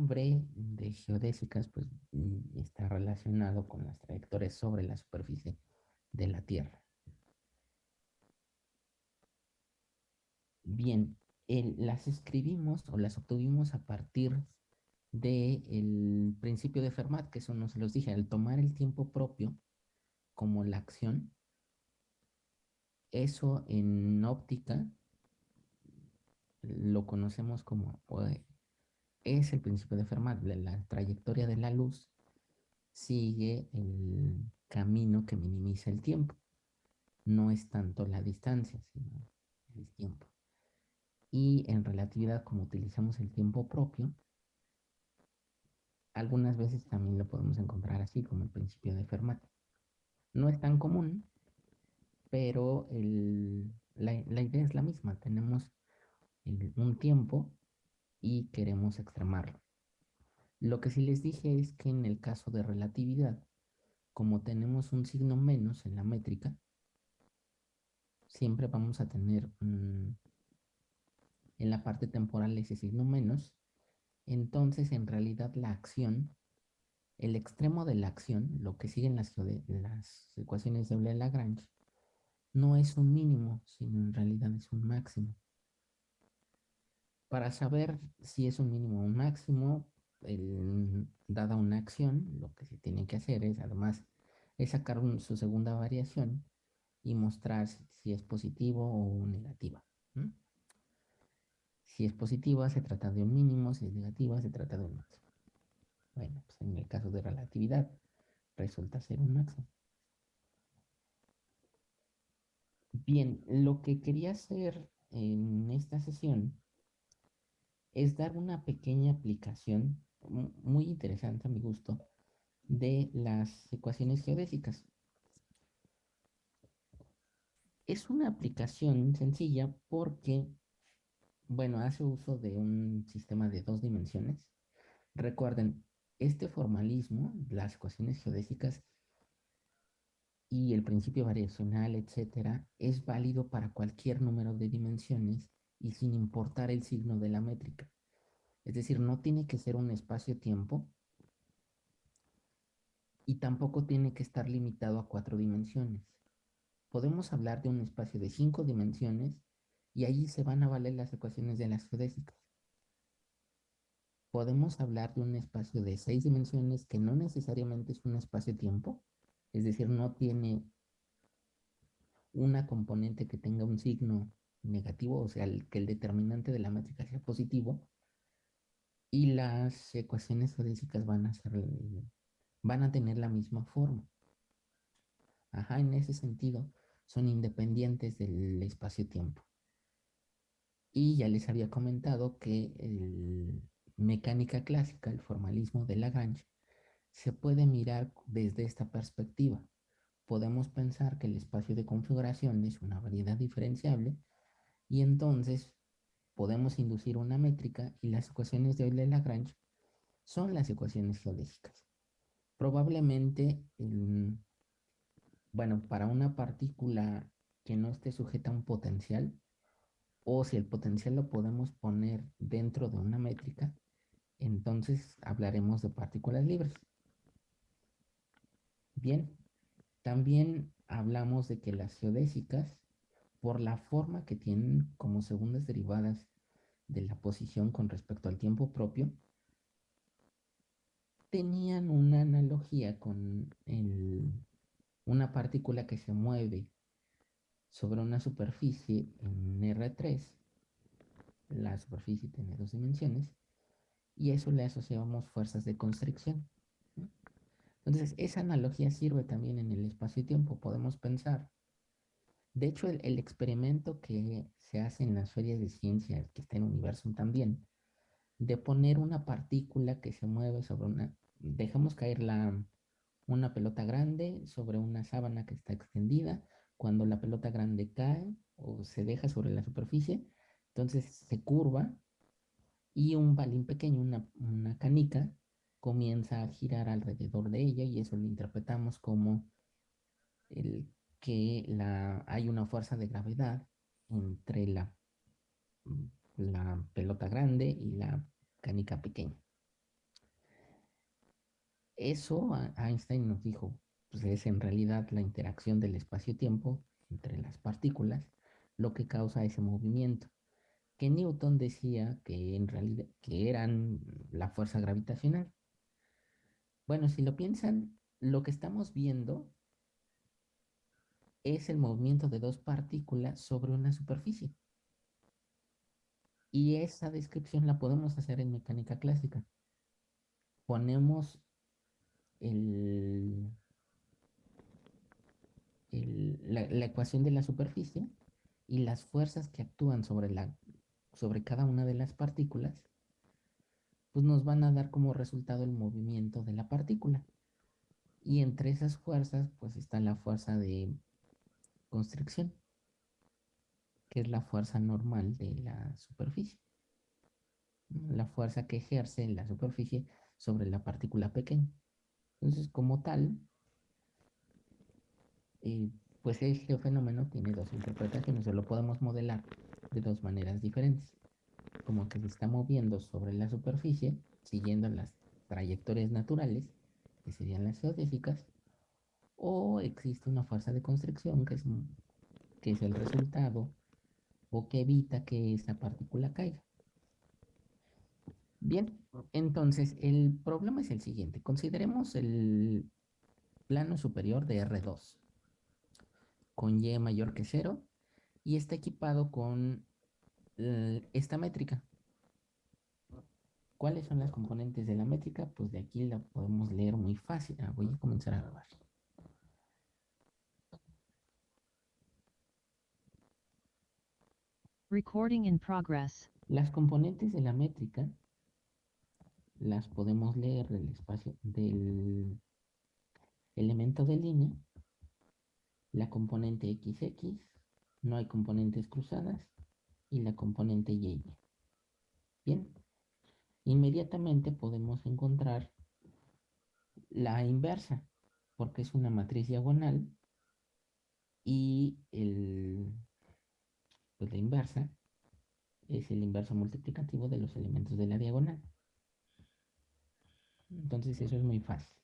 nombre de geodésicas pues, mm, está relacionado con las trayectorias sobre la superficie de la Tierra. Bien, las escribimos o las obtuvimos a partir del principio de Fermat, que eso no se los dije, al tomar el tiempo propio como la acción, eso en óptica lo conocemos como, es el principio de Fermat, la, trayectoria de la luz sigue el camino que minimiza el tiempo. No es tanto la distancia, sino el tiempo. Y en relatividad, como utilizamos el tiempo propio, algunas veces también lo podemos encontrar así, como el principio de Fermat. No es tan común, pero la, idea es la misma. Tenemos un tiempo y queremos extremarlo. Lo que sí les dije es que en el caso de relatividad, como tenemos un signo menos en la métrica, siempre vamos a tener en la parte temporal ese signo menos, entonces en realidad la acción, el extremo de la acción, lo que siguen las, las ecuaciones de Euler-Lagrange, no es un mínimo, sino en realidad es un máximo. Para saber si es un mínimo o un máximo, dada una acción, lo que se tiene que hacer es además sacar su segunda variación y mostrar si es positivo o negativa. Si es positiva se trata de un mínimo, si es negativa se trata de un máximo. Bueno, pues en el caso de relatividad resulta ser un máximo. Bien, lo que quería hacer en esta sesión es dar una pequeña aplicación muy interesante a mi gusto de las ecuaciones geodésicas. Es una aplicación sencilla porque, bueno, hace uso de un sistema de dos dimensiones. Recuerden, este formalismo, las ecuaciones geodésicas y el principio variacional, etcétera, es válido para cualquier número de dimensiones y sin importar el signo de la métrica. Es decir, no tiene que ser un espacio-tiempo y tampoco tiene que estar limitado a cuatro dimensiones. Podemos hablar de un espacio de cinco dimensiones y allí se van a valer las ecuaciones de las geodésicas. Podemos hablar de un espacio de seis dimensiones que no necesariamente es un espacio-tiempo, es decir, no tiene una componente que tenga un signo negativo, o sea, que el determinante de la métrica sea positivo, y las ecuaciones geodésicas van a ser, van a tener la misma forma. Ajá, en ese sentido, son independientes del espacio-tiempo. Y ya les había comentado que el mecánica clásica, el formalismo de Lagrange, se puede mirar desde esta perspectiva. Podemos pensar que el espacio de configuración es una variedad diferenciable y entonces podemos inducir una métrica y las ecuaciones de Euler-Lagrange son las ecuaciones geodésicas. Probablemente, bueno, para una partícula que no esté sujeta a un potencial, o si el potencial lo podemos poner dentro de una métrica, entonces hablaremos de partículas libres. Bien, también hablamos de que las geodésicas, por la forma que tienen como segundas derivadas de la posición con respecto al tiempo propio, tenían una analogía con una partícula que se mueve sobre una superficie en R3. La superficie tiene dos dimensiones y eso le asociamos fuerzas de constricción. Entonces, esa analogía sirve también en el espacio-tiempo. Podemos pensar de hecho, el, experimento que se hace en las ferias de ciencia, que está en Universum también, de poner una partícula que se mueve sobre una... Dejamos caer la, una pelota grande sobre una sábana que está extendida. Cuando la pelota grande cae o se deja sobre la superficie, entonces se curva y un balín pequeño, una, una canica, comienza a girar alrededor de ella y eso lo interpretamos como el que hay una fuerza de gravedad entre la, la pelota grande y la canica pequeña. Eso Einstein nos dijo, pues es en realidad la interacción del espacio-tiempo entre las partículas lo que causa ese movimiento. Que Newton decía que en realidad que eran la fuerza gravitacional. Bueno, si lo piensan, lo que estamos viendo es el movimiento de dos partículas sobre una superficie. Y esa descripción la podemos hacer en mecánica clásica. Ponemos el, la, ecuación de la superficie y las fuerzas que actúan sobre, la, sobre cada una de las partículas, pues nos van a dar como resultado el movimiento de la partícula. Y entre esas fuerzas, pues está la fuerza de constricción que es la fuerza normal de la superficie. La fuerza que ejerce la superficie sobre la partícula pequeña. Entonces, como tal, eh, pues este fenómeno tiene dos interpretaciones, o lo podemos modelar de dos maneras diferentes. Como que se está moviendo sobre la superficie, siguiendo las trayectorias naturales, que serían las geodésicas, o existe una fuerza de constricción, que es, que es el resultado o que evita que esa partícula caiga. Bien, entonces el problema es el siguiente. Consideremos el plano superior de R2 con Y mayor que 0 y está equipado con eh, esta métrica. ¿Cuáles son las componentes de la métrica? Pues de aquí la podemos leer muy fácil. Ah, voy a comenzar a grabar. Recording in progress. Las componentes de la métrica las podemos leer del espacio del elemento de línea, la componente XX, no hay componentes cruzadas, y la componente Y. Bien, inmediatamente podemos encontrar la inversa, porque es una matriz diagonal y el pues la inversa es el inverso multiplicativo de los elementos de la diagonal. Entonces eso es muy fácil.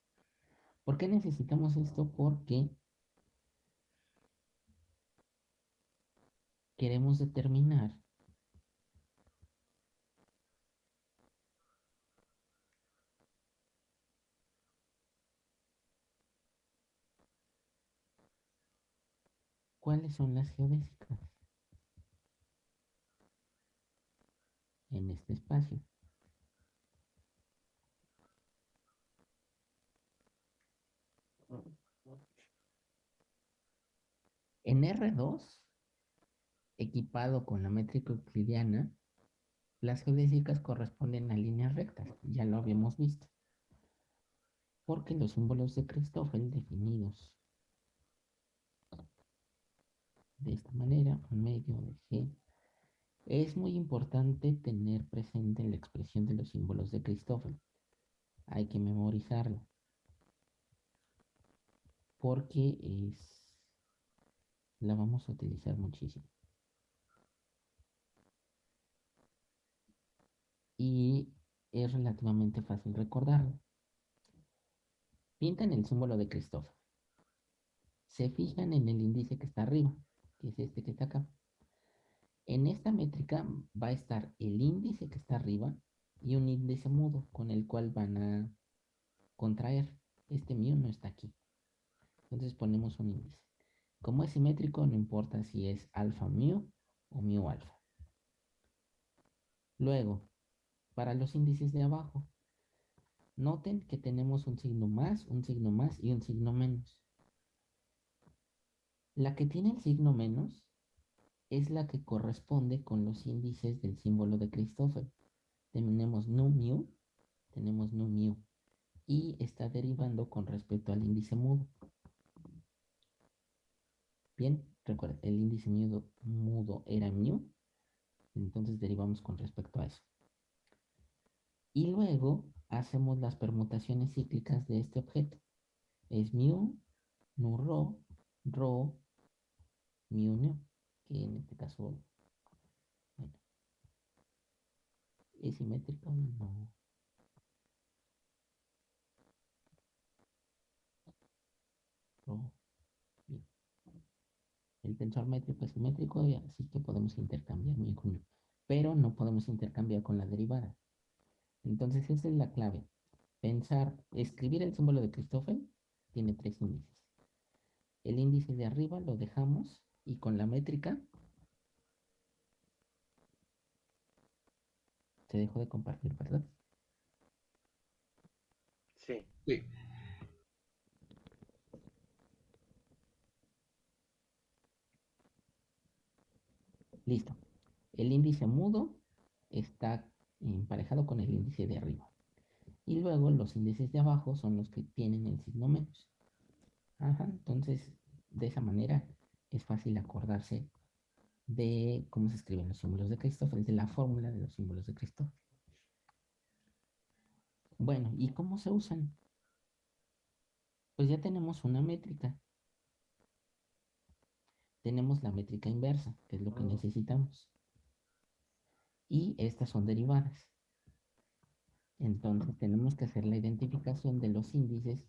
¿Por qué necesitamos esto? Porque queremos determinar cuáles son las geodésicas. En este espacio. En R2, equipado con la métrica euclidiana, las geodésicas corresponden a líneas rectas, ya lo habíamos visto. Porque los símbolos de Christoffel definidos de esta manera, un medio de G es muy importante tener presente la expresión de los símbolos de Cristóforo. Hay que memorizarlo. Porque es la vamos a utilizar muchísimo. Y es relativamente fácil recordarlo. Pintan el símbolo de Cristóforo. Se fijan en el índice que está arriba, que es este que está acá. En esta métrica va a estar el índice que está arriba y un índice mudo con el cual van a contraer. Este mío no está aquí. Entonces ponemos un índice. Como es simétrico, no importa si es alfa mu o mu alfa. Luego, para los índices de abajo, noten que tenemos un signo más, un signo más y un signo menos. La que tiene el signo menos es la que corresponde con los índices del símbolo de Christoffel. Tenemos nu mu, tenemos nu mu, y está derivando con respecto al índice mudo. Bien, recuerden, el índice mudo, mudo era mu, entonces derivamos con respecto a eso. Y luego hacemos las permutaciones cíclicas de este objeto. Es mu, nu rho, rho, mu nu que en este caso, bueno, es simétrico o no. El tensor métrico es simétrico, y así que podemos intercambiar mi pero no podemos intercambiar con la derivada. Entonces esa es la clave. Pensar, escribir el símbolo de Christoffel tiene tres índices. El índice de arriba lo dejamos y con la métrica te dejo de compartir, ¿verdad? Sí. Sí. Listo. El índice mudo está emparejado con el índice de arriba. Y luego los índices de abajo son los que tienen el signo menos. Ajá, entonces de esa manera es fácil acordarse de cómo se escriben los símbolos de Christopher, de la fórmula de los símbolos de Christopher. Bueno, ¿y cómo se usan? Pues ya tenemos una métrica. Tenemos la métrica inversa, que es lo que necesitamos. Y estas son derivadas. Entonces tenemos que hacer la identificación de los índices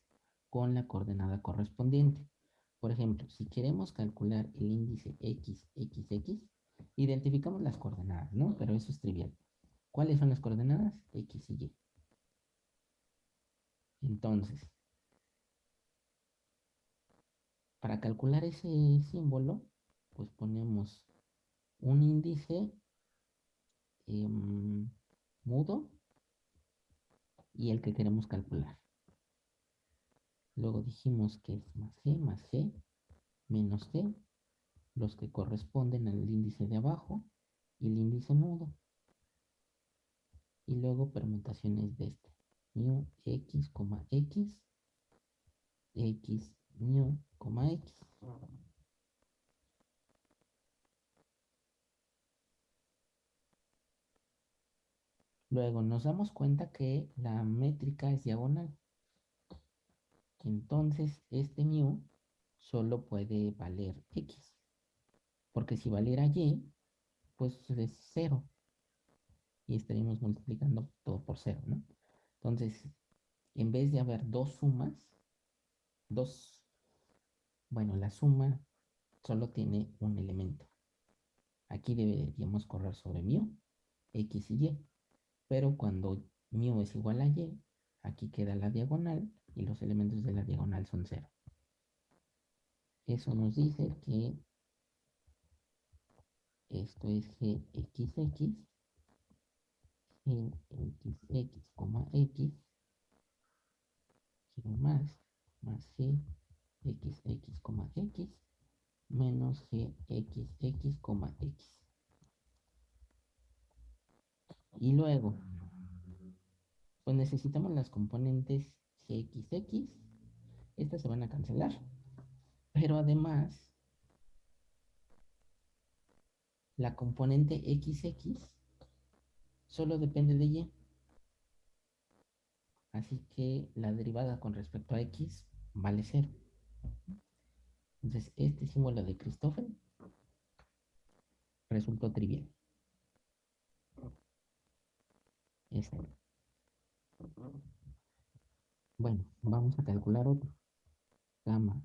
con la coordenada correspondiente. Por ejemplo, si queremos calcular el índice x, x, x, identificamos las coordenadas, ¿no? Pero eso es trivial. ¿Cuáles son las coordenadas? x y y. Entonces, para calcular ese símbolo, pues ponemos un índice em, mudo y el que queremos calcular. Luego dijimos que es más g más g menos g, los que corresponden al índice de abajo y el índice mudo. Y luego permutaciones de este. Mu x, x, x, mu, x. Luego nos damos cuenta que la métrica es diagonal. Entonces este mu solo puede valer x. Porque si valiera y, pues es cero. Y estaríamos multiplicando todo por cero, ¿no? Entonces, en vez de haber dos sumas, dos, bueno, la suma solo tiene un elemento. Aquí deberíamos correr sobre mu, x y y. Pero cuando mu es igual a y, aquí queda la diagonal y los elementos de la diagonal son cero. Eso nos dice que esto es gxx, gxx, x, más, más g, x, menos g, x, x, x. Y luego, pues necesitamos las componentes gxx. Estas se van a cancelar. Pero además, la componente xx solo depende de y. Así que la derivada con respecto a x vale 0. Entonces, este símbolo de Christoffel resultó trivial. Este. Bueno, vamos a calcular otro. Gamma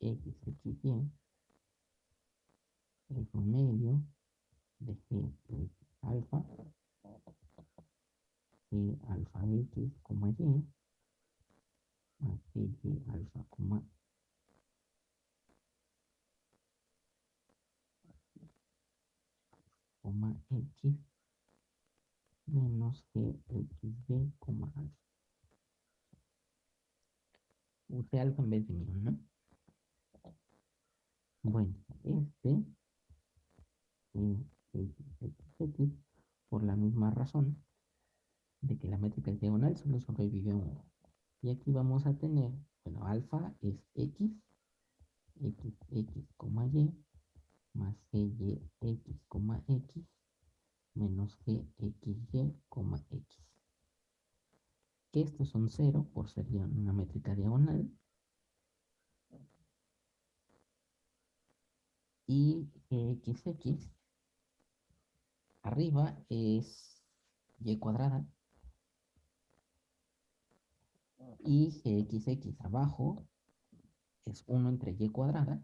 x, x, y el promedio de g alfa y alfa x, y más y alfa, coma coma x menos gxb, coma alfa. Use alfa en vez de mío, ¿no? Bueno, este x, por la misma razón de que la métrica es diagonal solo sobrevive uno. Y aquí vamos a tener, bueno, alfa es x, x, x, y, más y, x, x, menos g, x, y, x. Estos son cero por ser una métrica diagonal. Y x, x arriba es y cuadrada y gxx abajo es 1 entre y cuadrada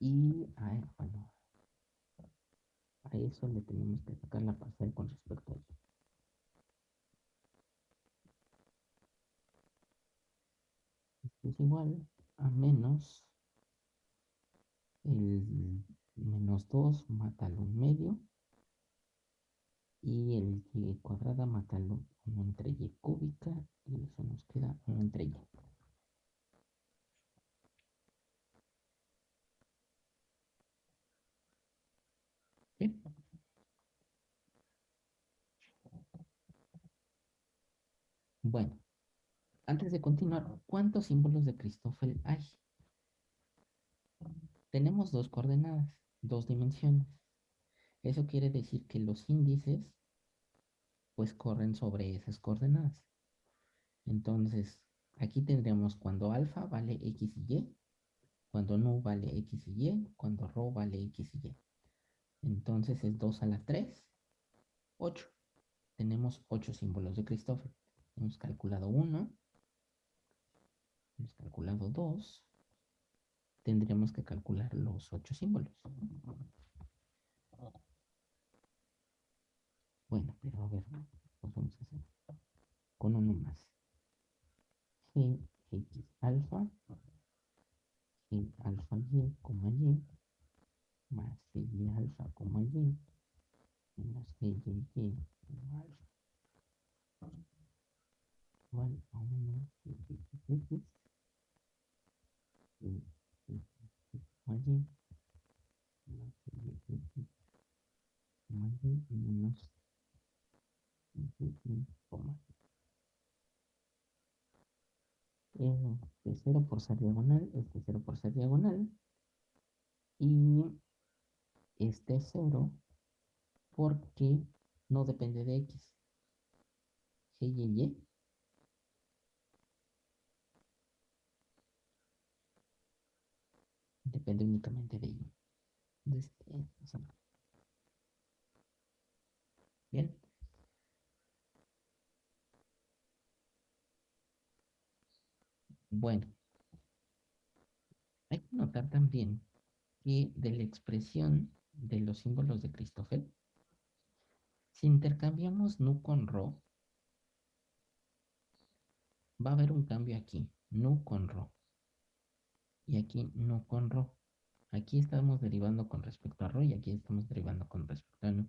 Y a, e- bueno, a eso le tenemos que sacar la parcial con respecto a eso. Esto es igual a menos el menos 2 mátalo en medio y el y cuadrada mátalo 1 entre y cúbica y eso nos queda 1 entre y. Bien. Bueno, antes de continuar, ¿cuántos símbolos de Christoffel hay? Tenemos dos coordenadas, dos dimensiones. Eso quiere decir que los índices pues corren sobre esas coordenadas. Entonces, aquí tendríamos cuando alfa vale x y y, cuando nu vale x y y, cuando rho vale x y y. Entonces es 2 a la 3, 8. Tenemos 8 símbolos de Christoffel. Hemos calculado 1, hemos calculado 2. Tendríamos que calcular los 8 símbolos. Bueno, pero a ver, pues vamos a hacer con uno más. G, X alfa, G alfa Y, coma Y, más Y alfa, coma Y, menos G Y Y, alfa. Igual a 1 G X X, G X Y, coma Y, más G Y X, coma Y, menos G Y, coma Y. este 0 por ser diagonal, este 0 por ser diagonal, y este 0 porque no depende de x. G y y. Depende únicamente de y. Entonces, eh, o sea, Bien. Bueno, hay que notar también que de la expresión de los símbolos de Christoffel, si intercambiamos nu con rho, va a haber un cambio aquí, nu con rho. Y aquí nu con rho. Aquí estamos derivando con respecto a rho y aquí estamos derivando con respecto a nu.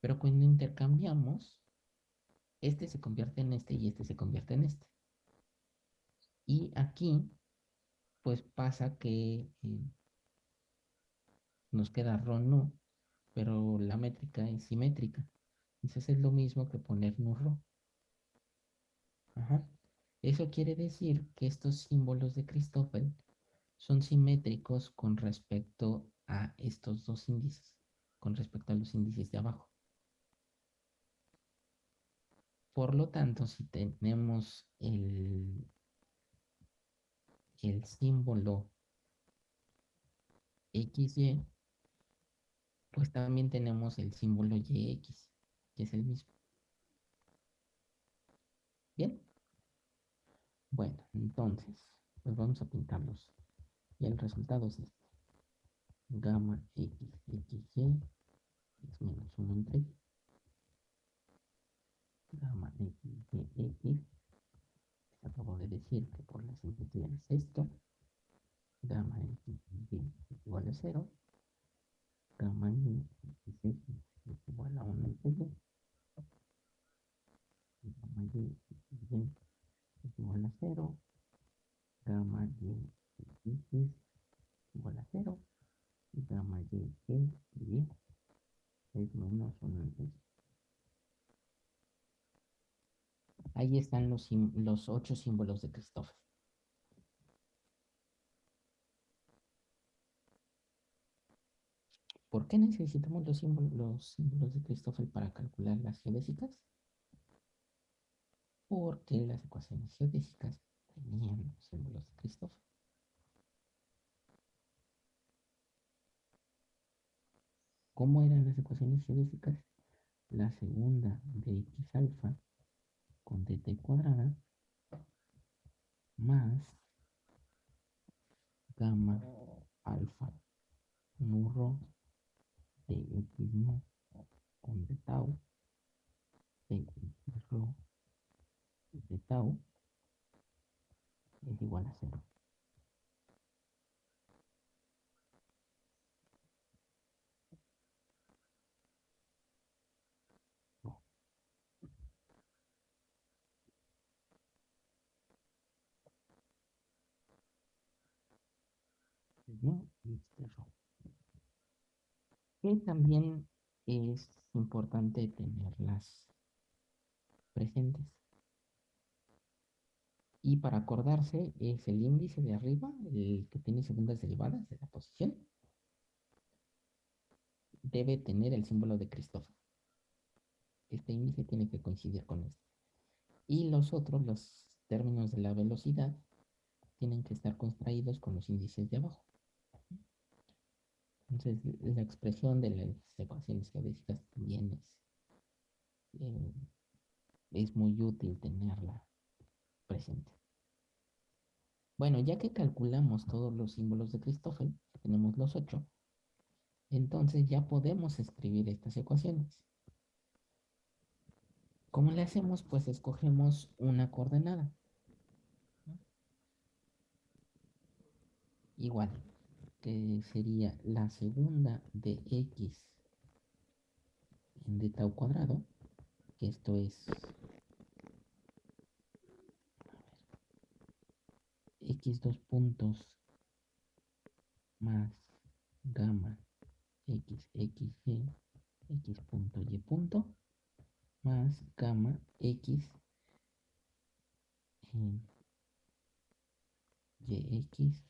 Pero cuando intercambiamos, este se convierte en este y este se convierte en este. Y aquí, pues pasa que eh, nos queda rho nu, pero la métrica es simétrica. Entonces es lo mismo que poner nu rho. Ajá. Eso quiere decir que estos símbolos de Christoffel son simétricos con respecto a estos dos índices, con respecto a los índices de abajo. Por lo tanto, si tenemos el, el símbolo XY, pues también tenemos el símbolo YX, que es el mismo. Bien. Bueno, entonces, pues vamos a pintarlos. Y el resultado es este. Gamma X, XY es menos 1 entre Y. Gamma X, Y, X. Acabo de decir que por la simplicidad es esto. Gamma X, Y igual a 0. Gamma Y, X, X es igual a 1 entre Y. Gamma Y, X, Y igual a 0. Gamma Y, X igual a 0 y gamma y, y, y es menos 1 entre y. Ahí están los, los ocho símbolos de Christoffel. ¿Por qué necesitamos los símbolos, los símbolos de Christoffel para calcular las geodésicas? Porque las ecuaciones geodésicas tenían los símbolos de Christoffel. ¿Cómo eran las ecuaciones geodésicas? La segunda de x alfa con dt cuadrada más gamma, alfa, murro de x no con de tau, de x de tau es igual a cero. Y también es importante tenerlas presentes. Y para acordarse es el índice de arriba, el que tiene segundas derivadas de la posición. Debe tener el símbolo de Christopher. Este índice tiene que coincidir con este. Y los otros, los términos de la velocidad, tienen que estar contraídos con los índices de abajo. Entonces, la expresión de las ecuaciones geodésicas también es, eh, es muy útil tenerla presente. Bueno, ya que calculamos todos los símbolos de Christoffel, tenemos los ocho, entonces ya podemos escribir estas ecuaciones. ¿Cómo le hacemos? Pues escogemos una coordenada. Igual, que sería la segunda de x de tau cuadrado, que esto es x dos puntos más gamma x x y x punto y punto más gamma x y x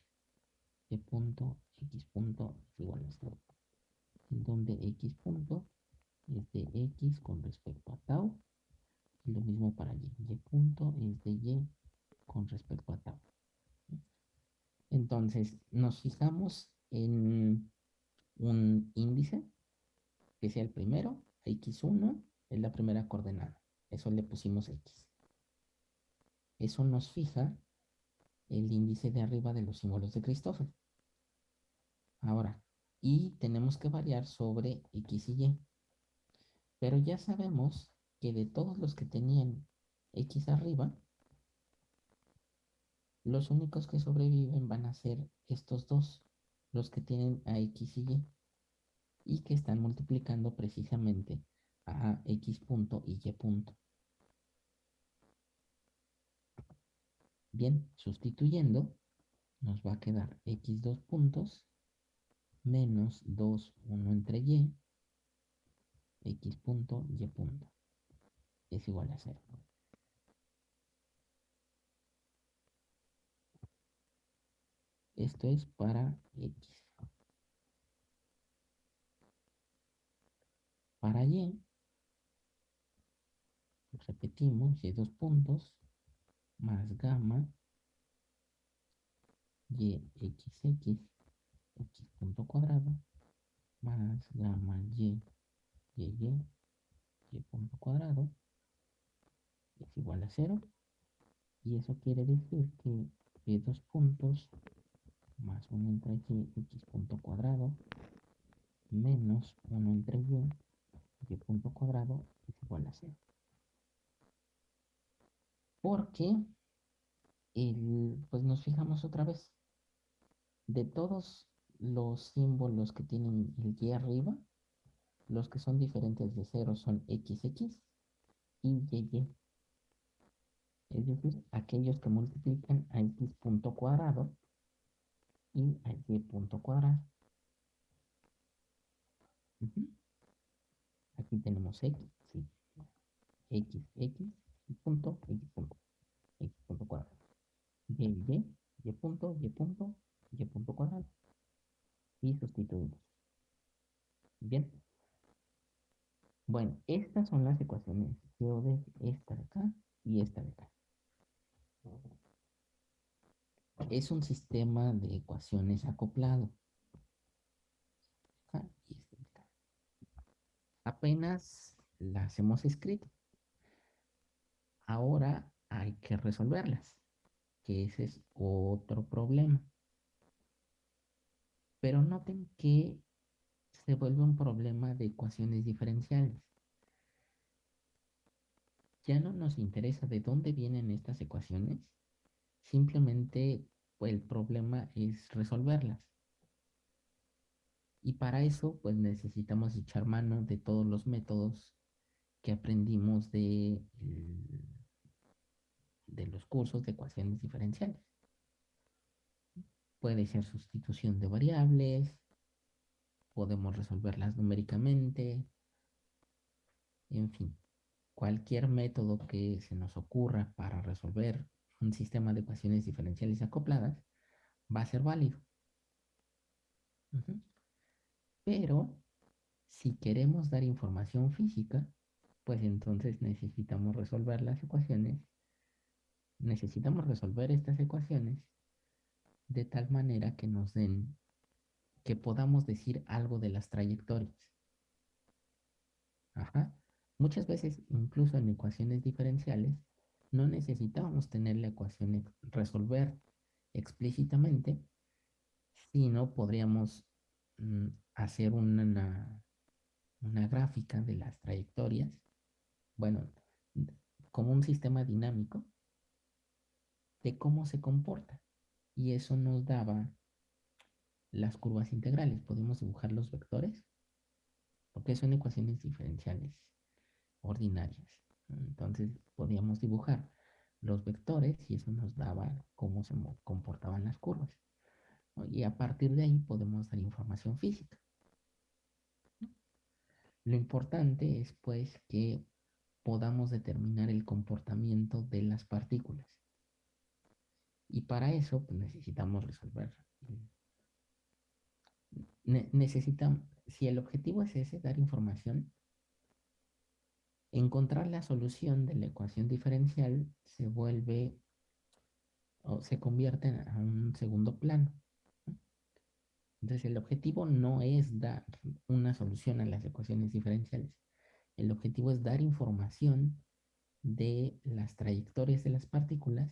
y punto x punto es igual a 0 en donde x punto es de x con respecto a tau y lo mismo para y. Y punto es de y con respecto a tau. Entonces nos fijamos en un índice que sea el primero x1 es la primera coordenada. Eso le pusimos x. Eso nos fija el índice de arriba de los símbolos de Christoffel Ahora, y tenemos que variar sobre X y Y. Pero ya sabemos que de todos los que tenían X arriba, los únicos que sobreviven van a ser estos dos, los que tienen a X y Y, y que están multiplicando precisamente a X punto y Y punto. Bien, sustituyendo, nos va a quedar X dos puntos menos 2, 1 entre y, x punto, y punto, es igual a 0. Esto es para x. Para y, repetimos, y dos puntos, más gamma, y xx x punto cuadrado más gamma y, y, y, y punto cuadrado es igual a cero. Y eso quiere decir que y dos puntos más 1 entre y x punto cuadrado menos 1 entre y y punto cuadrado es igual a cero. Porque el, pues nos fijamos otra vez de todos los símbolos que tienen el y arriba, los que son diferentes de 0 son xx y y. Es decir, aquellos que multiplican a x punto cuadrado y a y punto cuadrado. Aquí tenemos x, sí. x, x, punto, x punto, x punto cuadrado. Y, y, y punto, y punto, y punto cuadrado y sustituimos. Bien. Bueno, estas son las ecuaciones de esta de acá y esta de acá. Es un sistema de ecuaciones acoplado. Este Apenas las hemos escrito. Ahora hay que resolverlas, que ese es otro problema. Pero noten que se vuelve un problema de ecuaciones diferenciales. Ya no nos interesa de dónde vienen estas ecuaciones, simplemente el problema es resolverlas. Y para eso, pues necesitamos echar mano de todos los métodos que aprendimos de los cursos de ecuaciones diferenciales. Puede ser sustitución de variables, podemos resolverlas numéricamente, en fin, cualquier método que se nos ocurra para resolver un sistema de ecuaciones diferenciales acopladas va a ser válido. Pero si queremos dar información física, pues entonces necesitamos resolver las ecuaciones. Necesitamos resolver estas ecuaciones de tal manera que nos den, que podamos decir algo de las trayectorias. Ajá. Muchas veces, incluso en ecuaciones diferenciales, no necesitamos tener la ecuación resolver explícitamente, sino podríamos mm, hacer una, una gráfica de las trayectorias, bueno, como un sistema dinámico de cómo se comporta. Y eso nos daba las curvas integrales. Podemos dibujar los vectores, porque son ecuaciones diferenciales ordinarias. Entonces podíamos dibujar los vectores y eso nos daba cómo se comportaban las curvas. Y a partir de ahí podemos dar información física. Lo importante es pues que podamos determinar el comportamiento de las partículas. Y para eso pues, necesitamos resolver. necesitamos, si el objetivo es ese, dar información, encontrar la solución de la ecuación diferencial se vuelve o se convierte en un segundo plano. Entonces el objetivo no es dar una solución a las ecuaciones diferenciales. El objetivo es dar información de las trayectorias de las partículas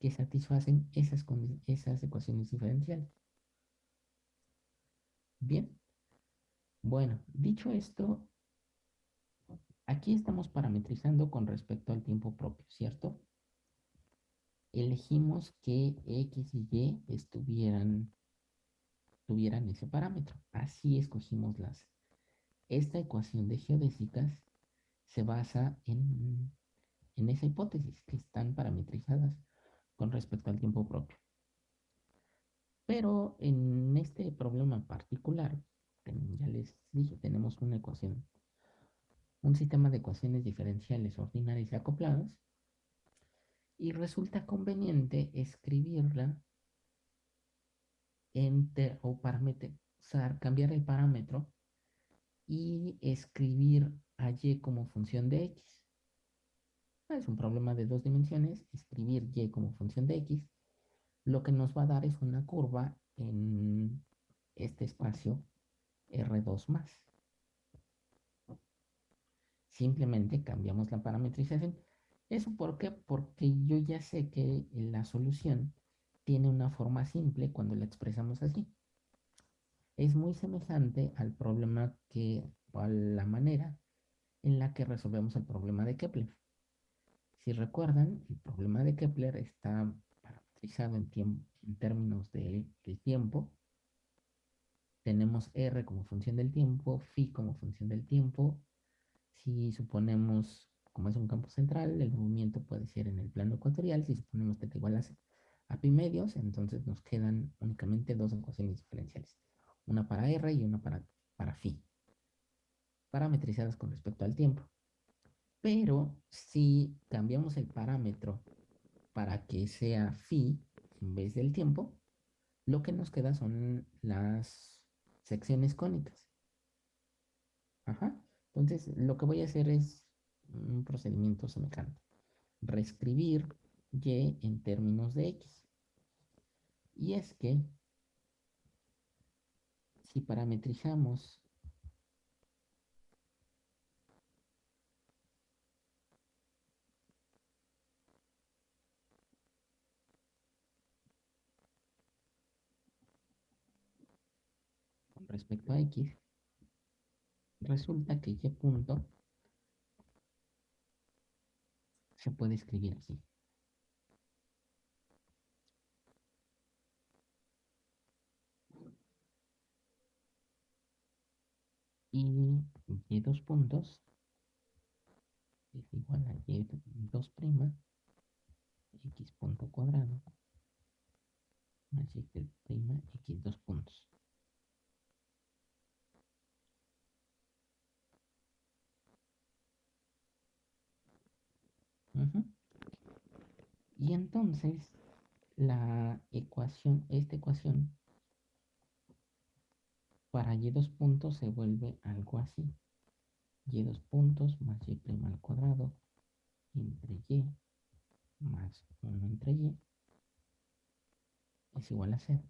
que satisfacen esas, ecuaciones diferenciales. Bien. Bueno, dicho esto, aquí estamos parametrizando con respecto al tiempo propio, ¿cierto? Elegimos que X y Y estuvieran tuvieran ese parámetro. Así escogimos las. Esta ecuación de geodésicas se basa en, en esa hipótesis, que están parametrizadas con respecto al tiempo propio. Pero en este problema particular, ya les dije, tenemos una ecuación, un sistema de ecuaciones diferenciales ordinarias y acopladas, y resulta conveniente escribirla enter o parametrizar, cambiar el parámetro y escribir a y como función de x. Ah, es un problema de dos dimensiones, escribir y como función de x, lo que nos va a dar es una curva en este espacio R2 más. Simplemente cambiamos la parametrización. ¿Eso por qué? Porque yo ya sé que la solución tiene una forma simple cuando la expresamos así. Es muy semejante al problema que, a la manera en la que resolvemos el problema de Kepler. Si recuerdan, el problema de Kepler está parametrizado en, términos de, del tiempo. Tenemos R como función del tiempo, phi como función del tiempo. Si suponemos, como es un campo central, el movimiento puede ser en el plano ecuatorial. Si suponemos θ igual a a pi medios, entonces nos quedan únicamente dos ecuaciones diferenciales. Una para R y una para, para phi. Parametrizadas con respecto al tiempo. Pero si cambiamos el parámetro para que sea phi en vez del tiempo, lo que nos queda son las secciones cónicas. Ajá. Entonces, lo que voy a hacer es un procedimiento semejante. Reescribir y en términos de x. Y es que si parametrizamos respecto a x, resulta que y punto se puede escribir así. Y y dos puntos es igual a y 2 prima x punto cuadrado más y prima x dos puntos. Y entonces la ecuación, esta ecuación, para y dos puntos se vuelve algo así. y dos puntos más y prima al cuadrado entre y más 1 entre y es igual a 0.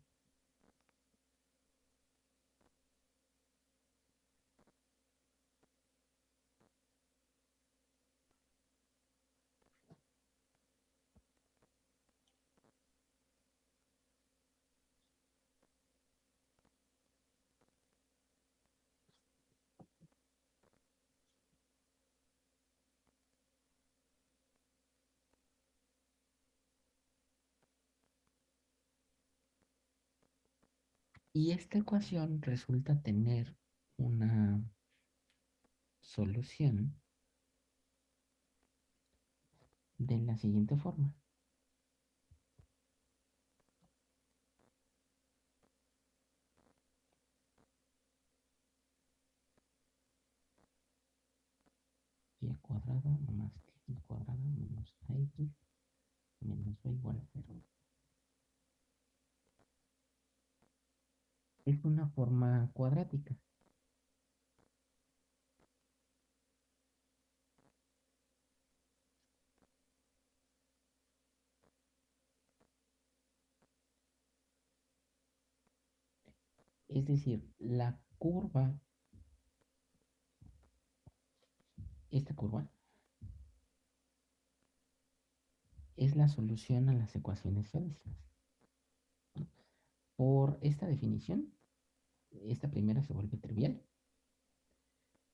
Y esta ecuación resulta tener una solución de la siguiente forma. y cuadrado más x cuadrado menos ax menos b igual a 0. Es una forma cuadrática. Es decir, la curva, esta curva, es la solución a las ecuaciones geodésicas. Por esta definición, esta primera se vuelve trivial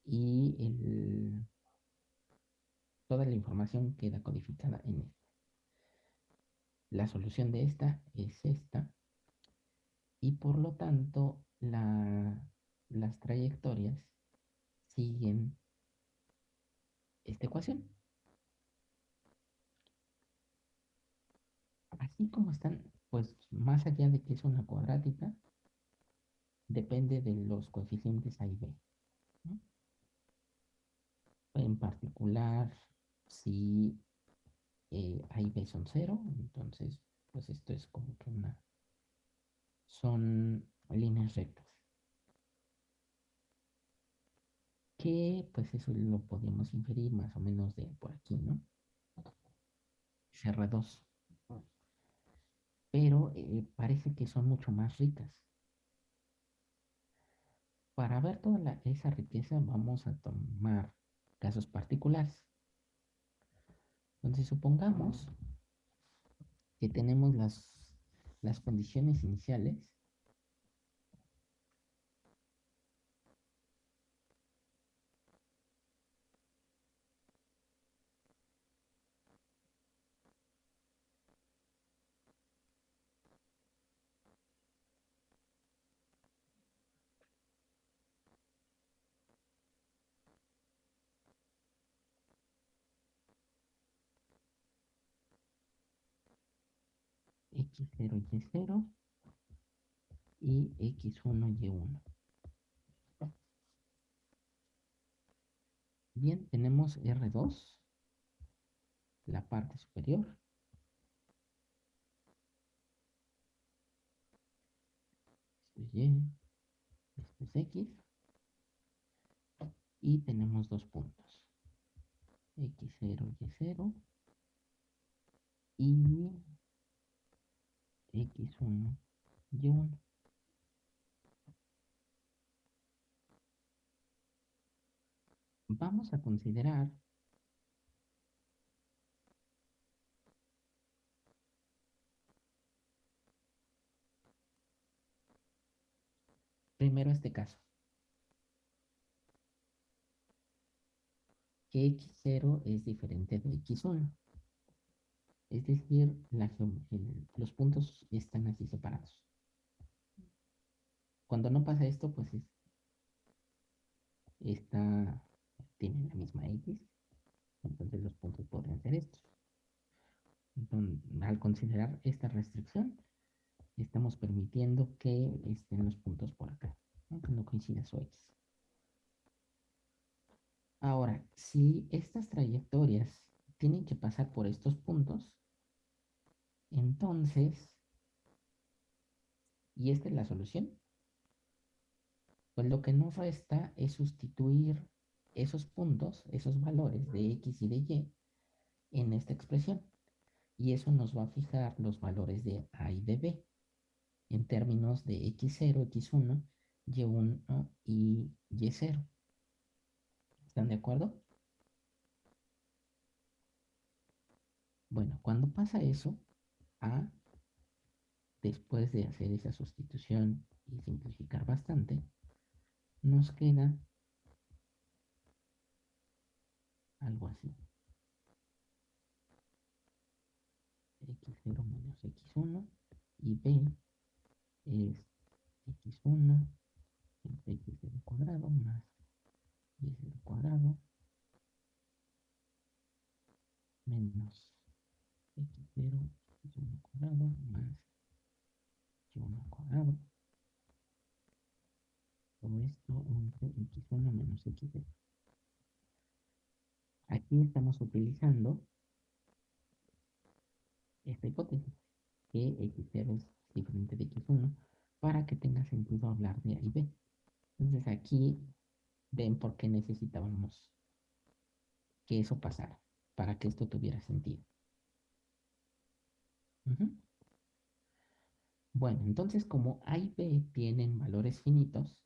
y toda la información queda codificada en esta. La solución de esta es esta y por lo tanto las trayectorias siguen esta ecuación. Así como están, pues más allá de que es una cuadrática, depende de los coeficientes A y B. En particular, si eh, A y B son cero, entonces pues esto es como que una... son líneas rectas. Que pues eso lo podemos inferir más o menos de por aquí, ¿no? CR2. Pero eh, parece que son mucho más ricas. Para ver toda esa riqueza vamos a tomar casos particulares. Entonces supongamos que tenemos las, las condiciones iniciales x0, y0 y x1, y1. Bien, tenemos R2, la parte superior. Esto es Y, esto es X. Y tenemos dos puntos. X0, Y0. Y x1, y1. Vamos a considerar Primero este caso. Que x0 es diferente de x1. Es decir, los puntos están así separados. Cuando no pasa esto, pues es, está, tiene la misma x, entonces los puntos podrían ser estos. Al considerar esta restricción, estamos permitiendo que estén los puntos por acá, aunque no coincida su x. Ahora, si estas trayectorias tienen que pasar por estos puntos, entonces, ¿y esta es la solución? Pues lo que nos resta es sustituir esos puntos, esos valores de x y de y en esta expresión. Y eso nos va a fijar los valores de a y de b en términos de x0, x1, y1 y y0. ¿Están de acuerdo? Bueno, cuando pasa eso, A, después de hacer esa sustitución y simplificar bastante, nos queda algo así. x0 menos x1 y b es x1 entre x0 cuadrado más y0 cuadrado menos x0 x1 cuadrado más y1 cuadrado todo esto entre x1 menos x0 aquí estamos utilizando esta hipótesis que x0 es diferente de x1 para que tenga sentido hablar de A y B. Entonces aquí ven por qué necesitábamos que eso pasara, para que esto tuviera sentido. Bueno, entonces como A y B tienen valores finitos,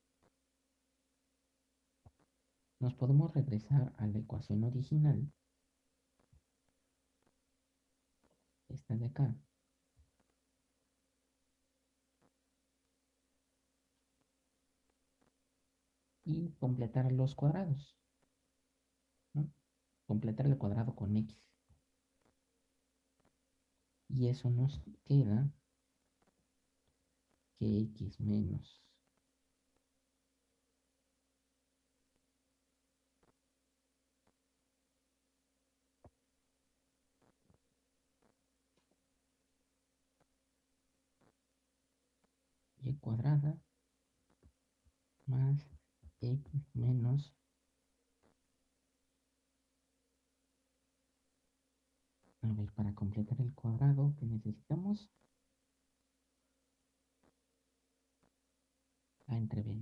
nos podemos regresar a la ecuación original, esta de acá, y completar los cuadrados. Completar el cuadrado con x. Y eso nos queda que x menos y cuadrada más x menos a ver para completar el cuadrado que necesitamos. A entre b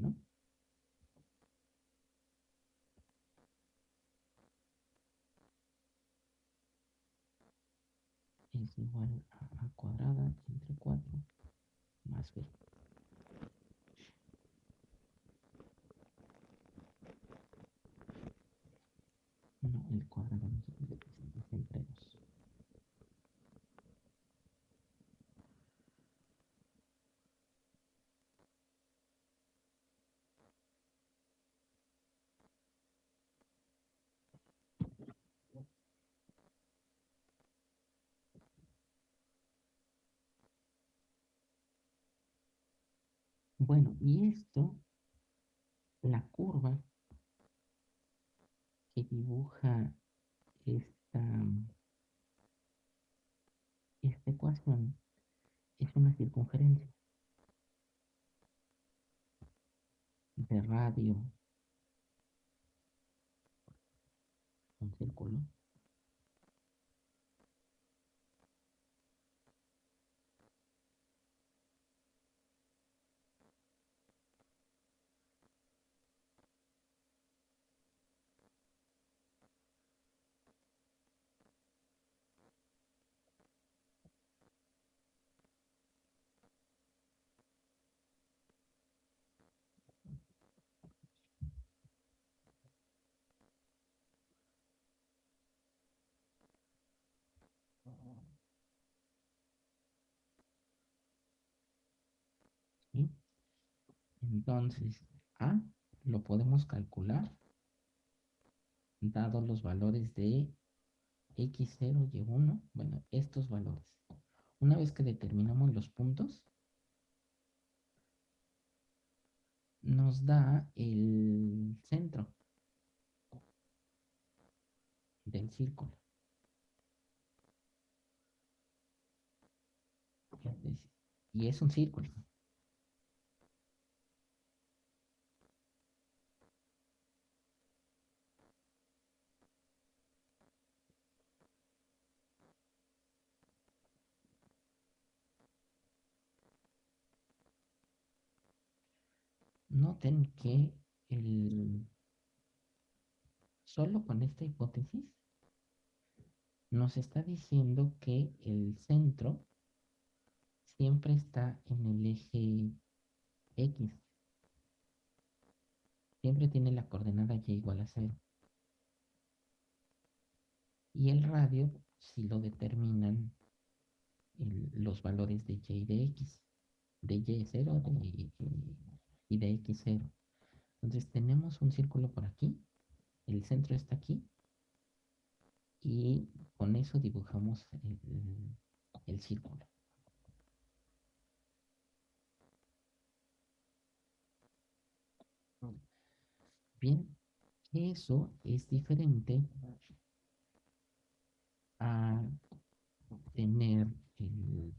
no es igual a a cuadrada entre 4 más b No, el cuadrado no se puede presentar entre dos. Bueno, y esto, la curva que dibuja esta, esta ecuación es una circunferencia de radio un círculo Entonces, A lo podemos calcular dados los valores de x0 y 1, bueno, estos valores. Una vez que determinamos los puntos, nos da el centro del círculo. Y es un círculo. Noten que el, solo con esta hipótesis nos está diciendo que el centro siempre está en el eje X. Siempre tiene la coordenada Y igual a 0. Y el radio si lo determinan los valores de Y y de X. De Y0 de, y de X0. Entonces tenemos un círculo por aquí. El centro está aquí. Y con eso dibujamos el círculo. Bien, eso es diferente a tener el,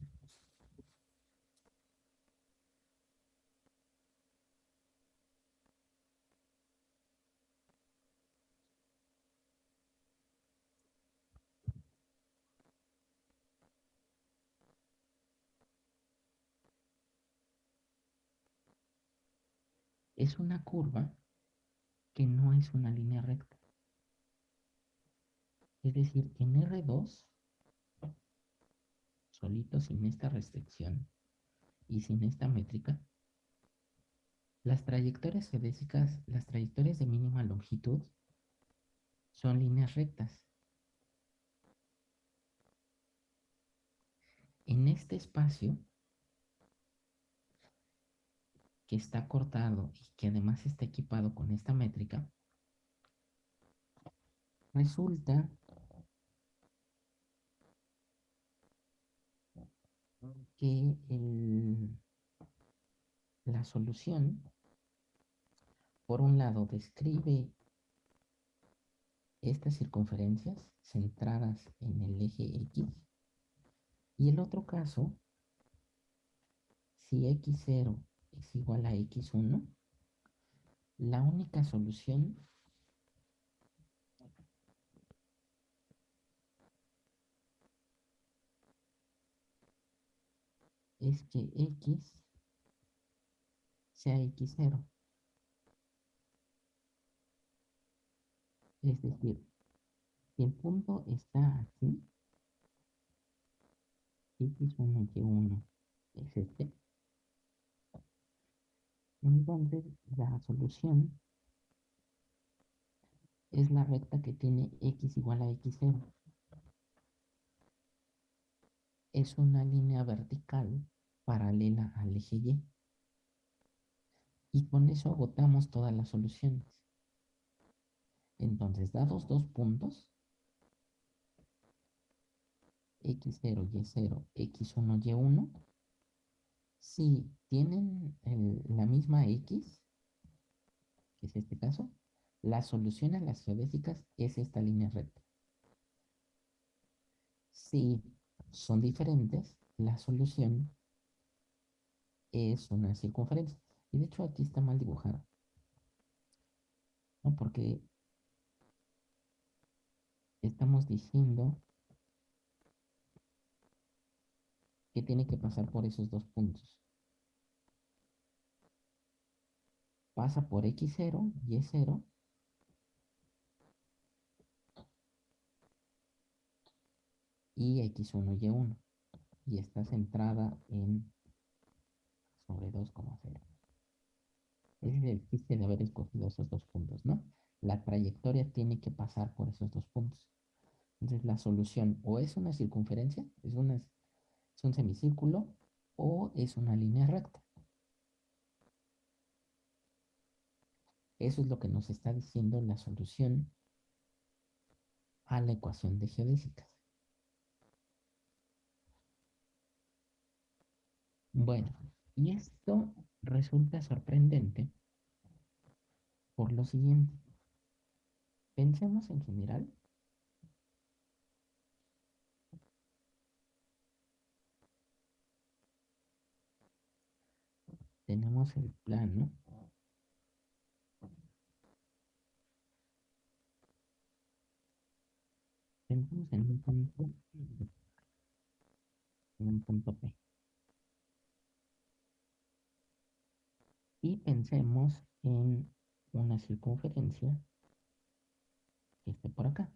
es una curva que no es una línea recta. Es decir, en R2, solito sin esta restricción y sin esta métrica, las trayectorias geodésicas, las trayectorias de mínima longitud, son líneas rectas. En este espacio, que está cortado y que además está equipado con esta métrica, resulta que la solución, por un lado, describe estas circunferencias centradas en el eje X, y el otro caso, si X0 es igual a x1, la única solución es que x sea x0. Es decir, si el punto está aquí, x1, y1 es este, entonces, la solución es la recta que tiene x igual a x0. Es una línea vertical paralela al eje y. Y con eso agotamos todas las soluciones. Entonces, dados dos puntos, x0, y0, x1, y1, si tienen la misma X, que es este caso, la solución a las geodésicas es esta línea recta. Si son diferentes, la solución es una circunferencia. Y de hecho aquí está mal dibujada. Porque estamos diciendo tiene que pasar por esos dos puntos. Pasa por X0, Y0. Y X1, Y1. Y está centrada en sobre 2,0. Ese es el chiste de haber escogido esos dos puntos, ¿no? La trayectoria tiene que pasar por esos dos puntos. Entonces la solución o es una circunferencia, es una es un semicírculo o es una línea recta. Eso es lo que nos está diciendo la solución a la ecuación de geodésicas. Bueno, y esto resulta sorprendente por lo siguiente. Pensemos en general tenemos el plano Pensemos en un punto, en un punto P. Y pensemos en una circunferencia que esté por acá.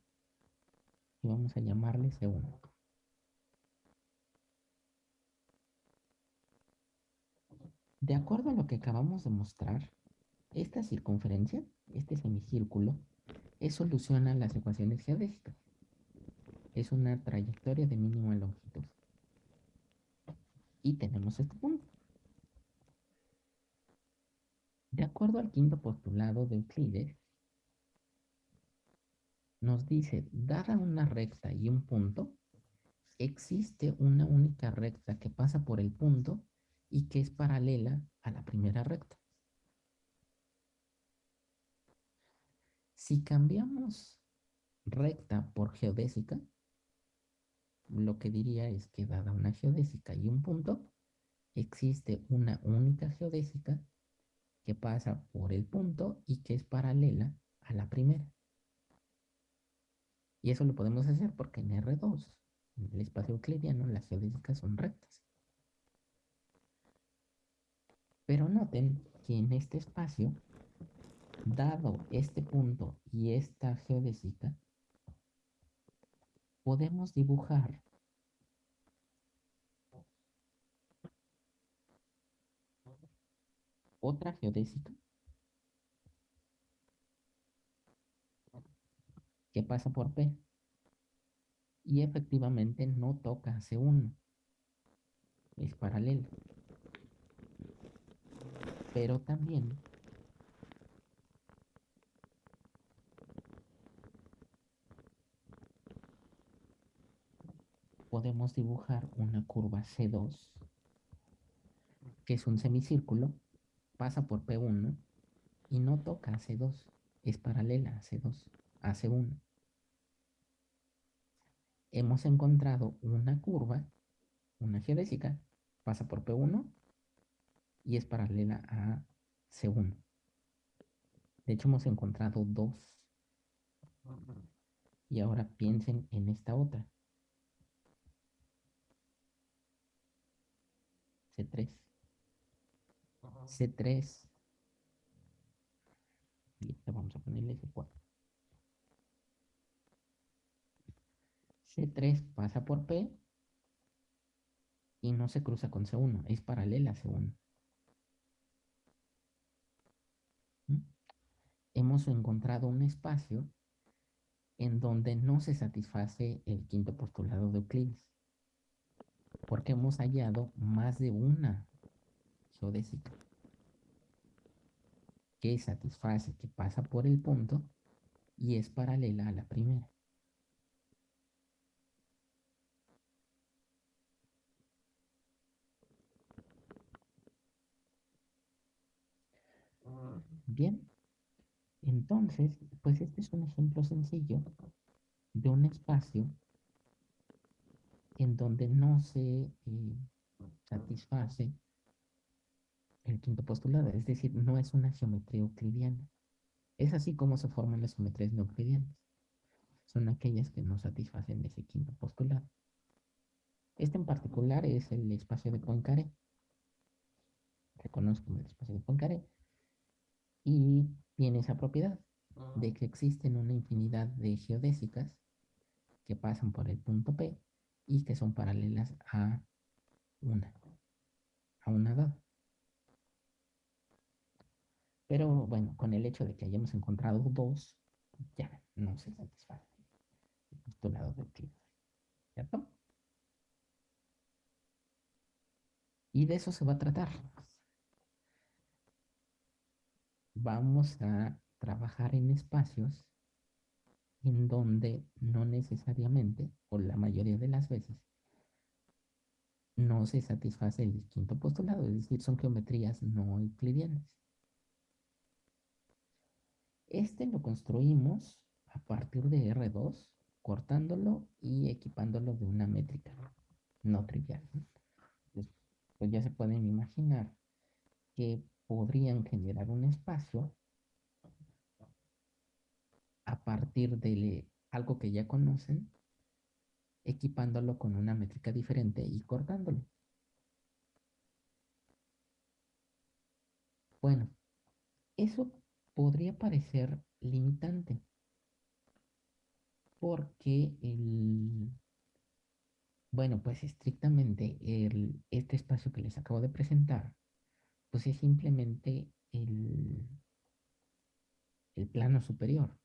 Y vamos a llamarle C1. De acuerdo a lo que acabamos de mostrar, esta circunferencia, este semicírculo, es solución a las ecuaciones geodésicas es una trayectoria de mínima longitud. Y tenemos este punto. De acuerdo al quinto postulado de Euclides, nos dice, dada una recta y un punto, existe una única recta que pasa por el punto y que es paralela a la primera recta. Si cambiamos recta por geodésica, lo que diría es que dada una geodésica y un punto, existe una única geodésica que pasa por el punto y que es paralela a la primera. Y eso lo podemos hacer porque en R2, en el espacio euclidiano, las geodésicas son rectas. Pero noten que en este espacio, dado este punto y esta geodésica, podemos dibujar otra geodésica que pasa por P. Y efectivamente no toca C1 es paralelo pero también podemos dibujar una curva C2, que es un semicírculo, pasa por P1 y no toca a C2, es paralela a C2, a C1. Hemos encontrado una curva, una geodésica, pasa por P1 y es paralela a C1. De hecho, hemos encontrado dos. Y ahora piensen en esta otra. C3. C3. Y vamos a ponerle C4. C3 pasa por P y no se cruza con C1, es paralela a C1. ¿Mm? Hemos encontrado un espacio en donde no se satisface el quinto postulado de Euclides porque hemos hallado más de una geodésica que satisface, que pasa por el punto y es paralela a la primera. Bien, entonces, pues este es un ejemplo sencillo de un espacio en donde no se eh, satisface el quinto postulado, es decir, no es una geometría euclidiana. Es así como se forman las geometrías no euclidianas. Son aquellas que no satisfacen ese quinto postulado. Este en particular es el espacio de Poincaré. Reconozco el espacio de Poincaré. Y tiene esa propiedad de que existen una infinidad de geodésicas que pasan por el punto P y que son paralelas a una, a una dada. Pero bueno, con el hecho de que hayamos encontrado dos, ya no se satisface el postulado de Euclides. ¿Cierto? Y de eso se va a tratar. Vamos a trabajar en espacios en donde no necesariamente, o la mayoría de las veces, no se satisface el quinto postulado, es decir, son geometrías no euclidianas. Este lo construimos a partir de R2, cortándolo y equipándolo de una métrica no trivial. Pues ya se pueden imaginar que podrían generar un espacio a partir de algo que ya conocen, equipándolo con una métrica diferente y cortándolo. Bueno, eso podría parecer limitante porque el, bueno, pues estrictamente el, este espacio que les acabo de presentar, pues es simplemente el, el plano superior.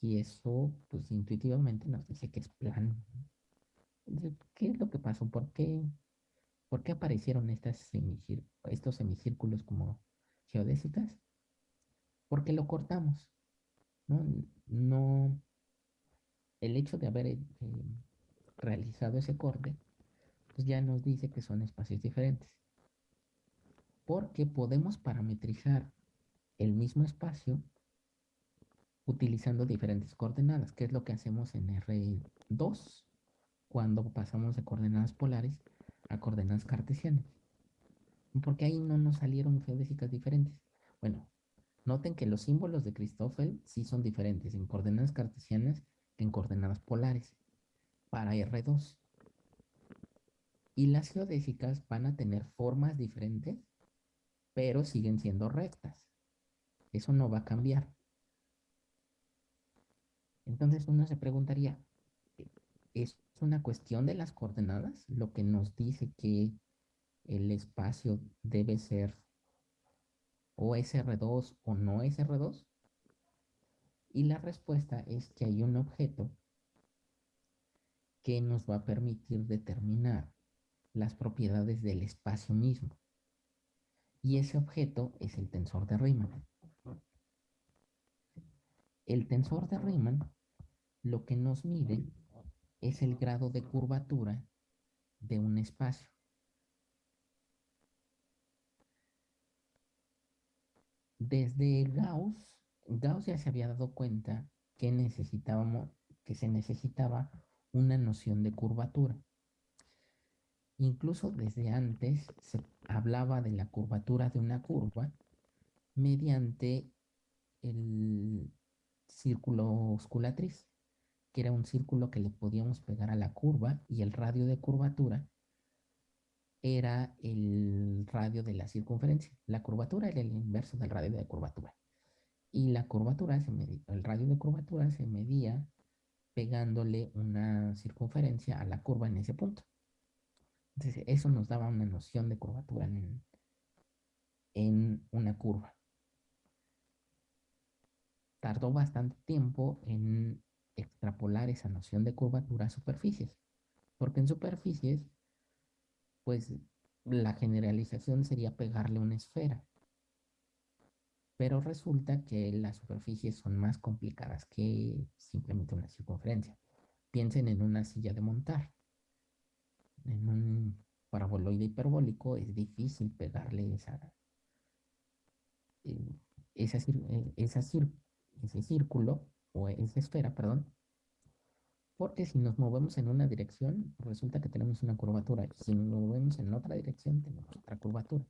Y eso, pues intuitivamente nos dice que es plano. ¿Qué es lo que pasó? ¿Por qué, por qué aparecieron estas estos semicírculos como geodésicas? Porque lo cortamos. No, no el hecho de haber eh, realizado ese corte, pues ya nos dice que son espacios diferentes. Porque podemos parametrizar el mismo espacio utilizando diferentes coordenadas, que es lo que hacemos en R2 cuando pasamos de coordenadas polares a coordenadas cartesianas. Porque ahí no nos salieron geodésicas diferentes. Bueno, noten que los símbolos de Christoffel sí son diferentes en coordenadas cartesianas que en coordenadas polares para R2. Y las geodésicas van a tener formas diferentes, pero siguen siendo rectas. Eso no va a cambiar. Entonces uno se preguntaría, ¿es una cuestión de las coordenadas lo que nos dice que el espacio debe ser o SR2 o no SR2? Y la respuesta es que hay un objeto que nos va a permitir determinar las propiedades del espacio mismo. Y ese objeto es el tensor de Riemann. El tensor de Riemann lo que nos mide es el grado de curvatura de un espacio. Desde Gauss, Gauss ya se había dado cuenta que necesitábamos, que se necesitaba una noción de curvatura. Incluso desde antes se hablaba de la curvatura de una curva mediante el círculo osculatriz, que era un círculo que le podíamos pegar a la curva y el radio de curvatura era el radio de la circunferencia. La curvatura era el inverso del radio de curvatura. Y la curvatura, se medía, el radio de curvatura se medía pegándole una circunferencia a la curva en ese punto. Entonces, eso nos daba una noción de curvatura en, una curva tardó bastante tiempo en extrapolar esa noción de curvatura a superficies, porque en superficies, pues la generalización sería pegarle una esfera. Pero resulta que las superficies son más complicadas que simplemente una circunferencia. Piensen en una silla de montar. En un paraboloide hiperbólico es difícil pegarle esa, eh, esa, eh, esa, ese círculo o esa esfera, perdón, porque si nos movemos en una dirección, resulta que tenemos una curvatura. Y si nos movemos en otra dirección, tenemos otra curvatura.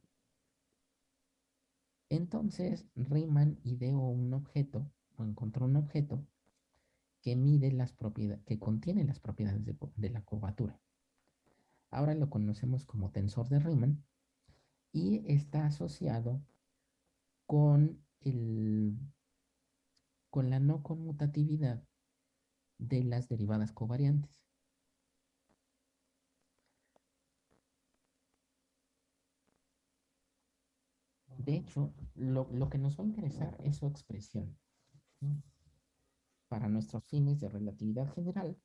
Entonces, Riemann ideó un objeto, o encontró un objeto, que mide las propiedades, que contiene las propiedades de, de la curvatura. Ahora lo conocemos como tensor de Riemann y está asociado con el con la no conmutatividad de las derivadas covariantes. De hecho, lo, que nos va a interesar es su expresión. Para nuestros fines de relatividad general,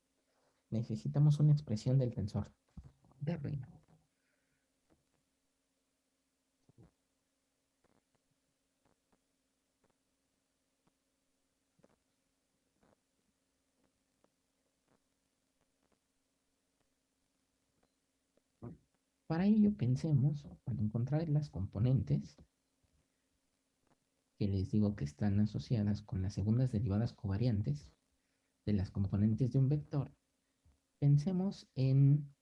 necesitamos una expresión del tensor de ruina. Para ello pensemos, al encontrar las componentes que les digo que están asociadas con las segundas derivadas covariantes de las componentes de un vector, pensemos en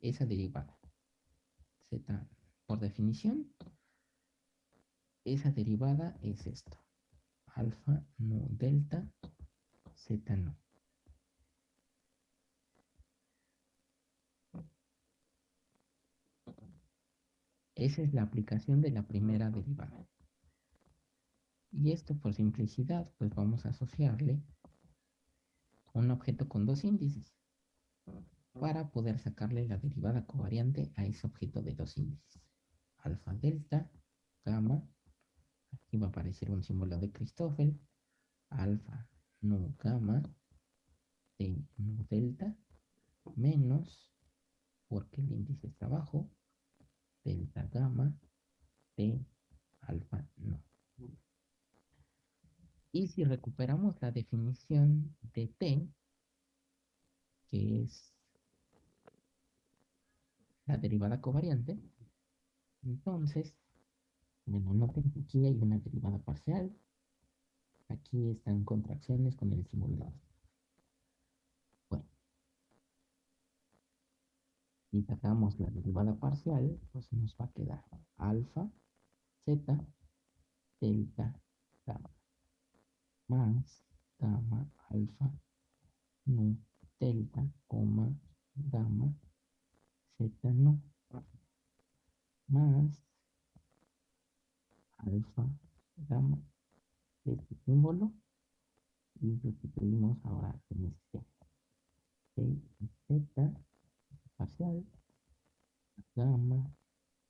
esa derivada. Z, por definición, esa derivada es esto. Alfa no delta, z no. Esa es la aplicación de la primera derivada. Y esto por simplicidad, pues vamos a asociarle un objeto con dos índices para poder sacarle la derivada covariante a ese objeto de dos índices. Alfa, delta, gamma. Aquí va a aparecer un símbolo de Christoffel. Alfa, no, gamma, T, no, delta, menos, porque el índice está abajo, delta gamma T alfa no. Y si recuperamos la definición de T, que es la derivada covariante, entonces, bueno, noten que aquí hay una derivada parcial, aquí están contracciones con el símbolo si sacamos la derivada parcial, pues nos va a quedar alfa, z, delta, gamma, más gamma, alfa, no, delta, coma, gamma, z, no, más alfa, gamma, este símbolo, y sustituimos ahora en este z, parcial, gamma,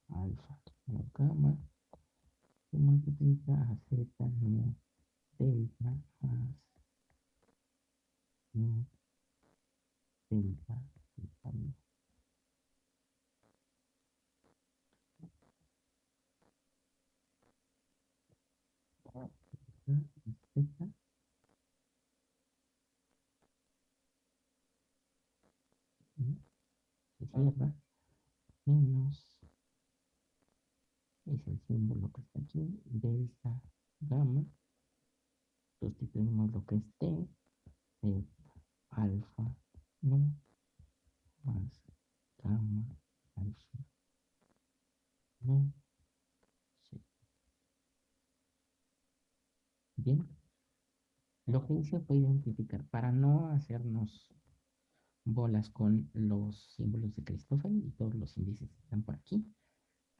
alfa, no gamma, se multiplica a z, no delta, más, no delta, delta, no. Z, menos es el símbolo que está aquí delta gamma sustituimos lo que esté de alfa no más gamma alfa no sí. bien. Lo que hice fue identificar para no hacernos bolas con los símbolos de Christoffel y todos los índices que están por aquí,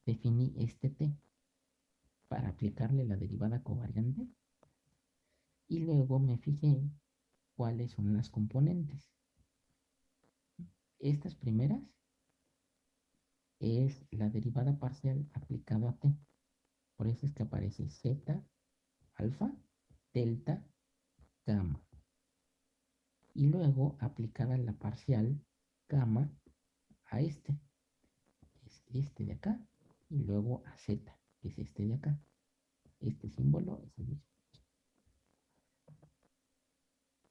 definí este T para aplicarle la derivada covariante y luego me fijé cuáles son las componentes. Estas primeras es la derivada parcial aplicada a T. Por eso es que aparece Z, alfa, delta, gamma y luego aplicada la parcial gamma a este, es este de acá, y luego a z, que es este de acá. Este símbolo es el mismo.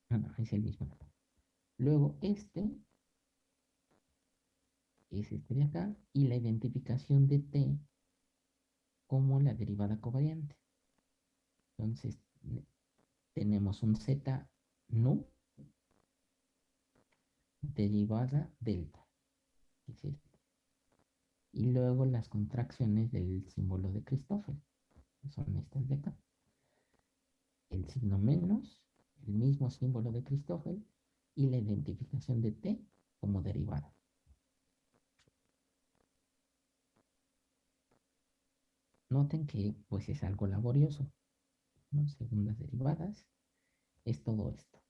No, no, es el mismo. Luego este es este de acá y la identificación de t como la derivada covariante. Entonces tenemos un z no derivada delta. Y luego las contracciones del símbolo de Christoffel. Son estas de acá. El signo menos, el mismo símbolo de Christoffel y la identificación de T como derivada. Noten que pues es algo laborioso. Segundas derivadas es todo esto.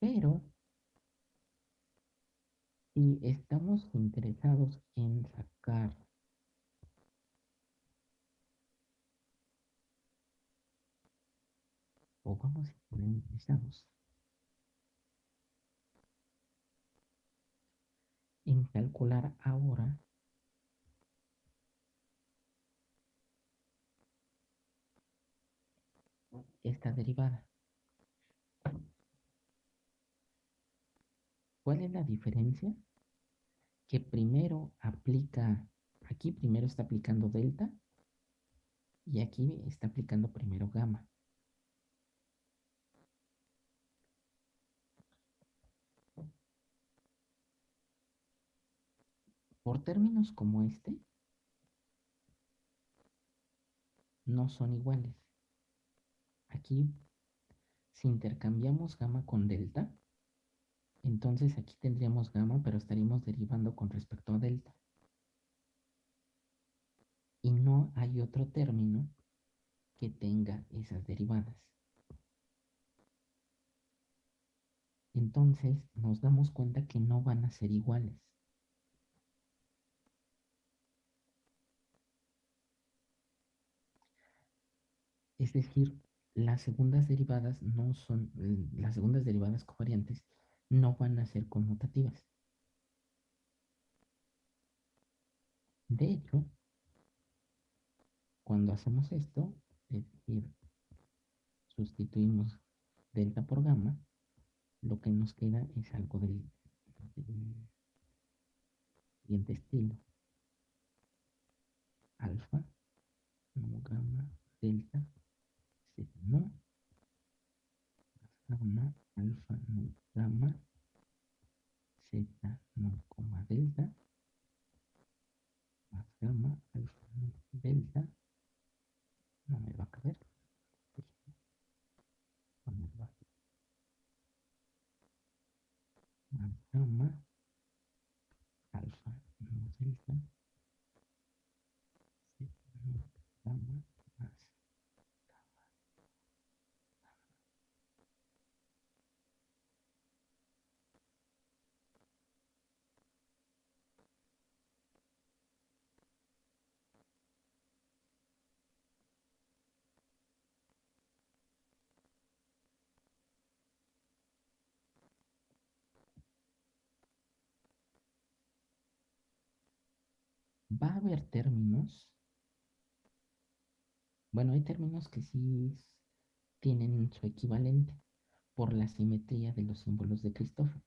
Pero si estamos interesados en sacar o vamos a interesados en calcular ahora esta derivada. ¿Cuál es la diferencia que primero aplica, aquí primero está aplicando delta y aquí está aplicando primero gamma. Por términos como este, no son iguales. Aquí, si intercambiamos gamma con delta, entonces aquí tendríamos gamma, pero estaríamos derivando con respecto a delta. Y no hay otro término que tenga esas derivadas. Entonces nos damos cuenta que no van a ser iguales. Es decir, las segundas derivadas no son, las segundas derivadas covariantes no van a ser conmutativas. De hecho, cuando hacemos esto, es decir, sustituimos delta por gamma, lo que nos queda es algo del, siguiente estilo. Alfa, no gamma, delta, no, gamma, alfa, no, gamma, z, no, coma, delta, más gamma, alfa, delta, no me va a caber, más gamma, alfa, no, delta, z, no, gamma, va a haber términos. Bueno, hay términos que sí tienen su equivalente por la simetría de los símbolos de Christopher.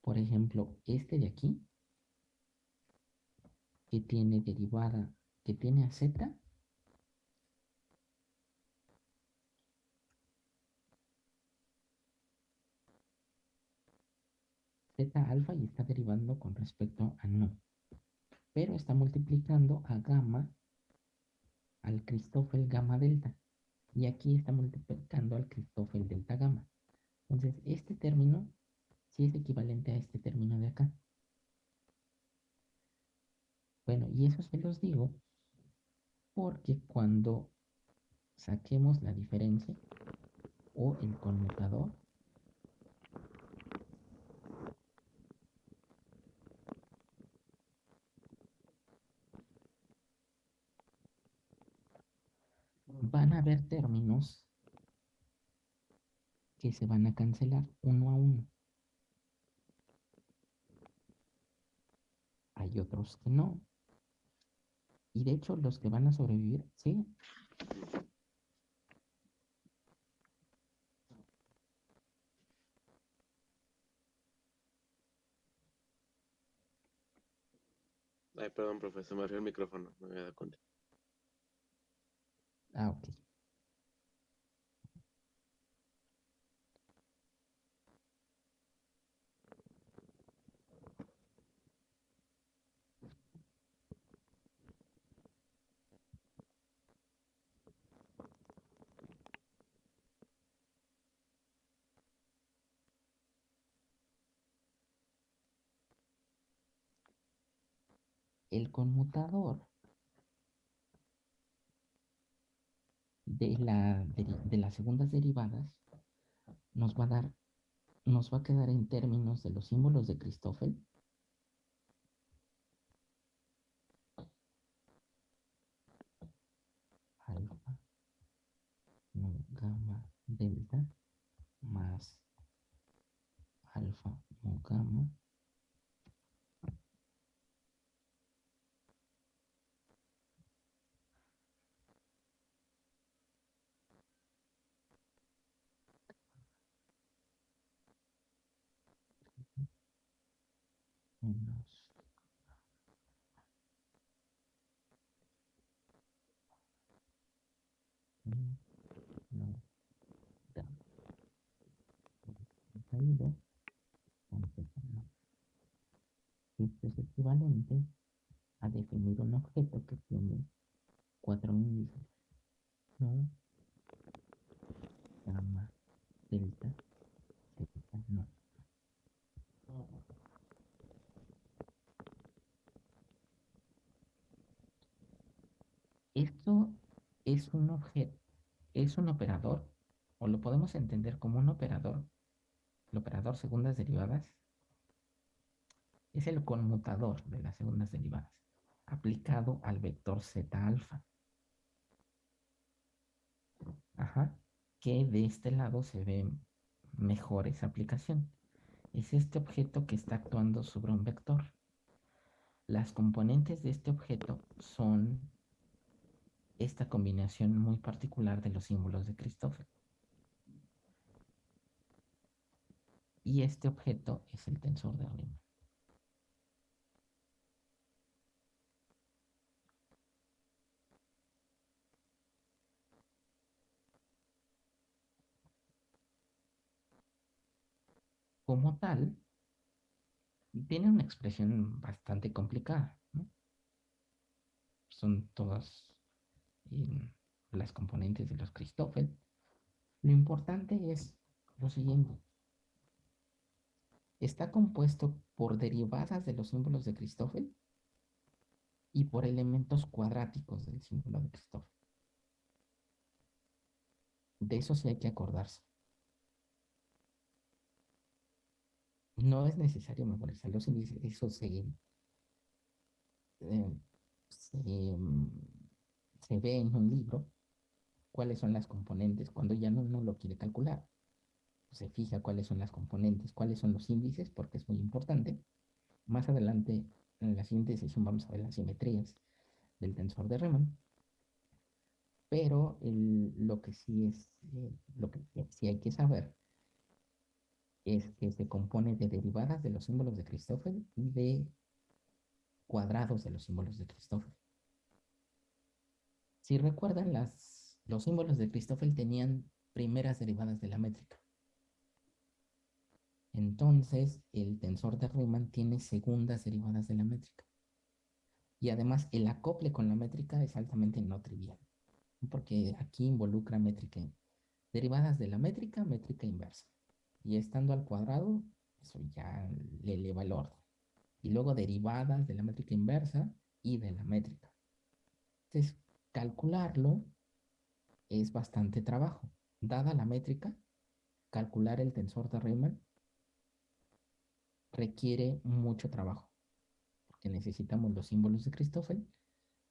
Por ejemplo, este de aquí, que tiene derivada, que tiene a z, z alfa y está derivando con respecto a no. Pero está multiplicando a gamma al Christoffel gamma delta. Y aquí está multiplicando al Christoffel delta gamma. Entonces, este término sí es equivalente a este término de acá. Bueno, y eso se los digo porque cuando saquemos la diferencia o el conmutador, van a haber términos que se van a cancelar uno a uno. Hay otros que no. Y de hecho los que van a sobrevivir, sí. Ay, perdón, profesor, me abrió el micrófono, no me había dado cuenta. Ah. El conmutador de, la, de, las segundas derivadas nos va a dar, nos va a quedar en términos de los símbolos de Christoffel. Alfa, no, gamma, delta, más alfa, no, gamma, menos mm, no da caído esto es equivalente a definir un objeto que tiene cuatro índices no gamma delta zeta no. Esto es un objeto es un operador o lo podemos entender como un operador el operador segundas derivadas es el conmutador de las segundas derivadas aplicado al vector z alfa. Ajá, que de este lado se ve mejor esa aplicación. Es este objeto que está actuando sobre un vector. Las componentes de este objeto son esta combinación muy particular de los símbolos de Christoffel. Y este objeto es el tensor de Riemann. Como tal, tiene una expresión bastante complicada. Son todas eh, las componentes de los Christoffel. Lo importante es lo siguiente. Está compuesto por derivadas de los símbolos de Christoffel y por elementos cuadráticos del símbolo de Christoffel. De eso sí hay que acordarse. No es necesario memorizar los índices, eso se, eh, mm, se, ve en un libro, cuáles son las componentes, cuando ya no, no lo quiere calcular. Se fija cuáles son las componentes, cuáles son los índices, porque es muy importante. Más adelante, en la siguiente sesión, vamos a ver las simetrías del tensor de Riemann. Pero lo que sí es, eh, lo que sí hay que saber es que se compone de derivadas de los símbolos de Christoffel y de cuadrados de los símbolos de Christoffel. Si recuerdan, las, los símbolos de Christoffel tenían primeras derivadas de la métrica. Entonces, el tensor de Riemann tiene segundas derivadas de la métrica. Y además, el acople con la métrica es altamente no trivial, porque aquí involucra métrica, derivadas de la métrica, métrica inversa. Y estando al cuadrado, eso ya le eleva el orden. Y luego derivadas de la métrica inversa y de la métrica. Entonces, calcularlo es bastante trabajo. Dada la métrica, calcular el tensor de Riemann requiere mucho trabajo. Porque necesitamos los símbolos de Christoffel.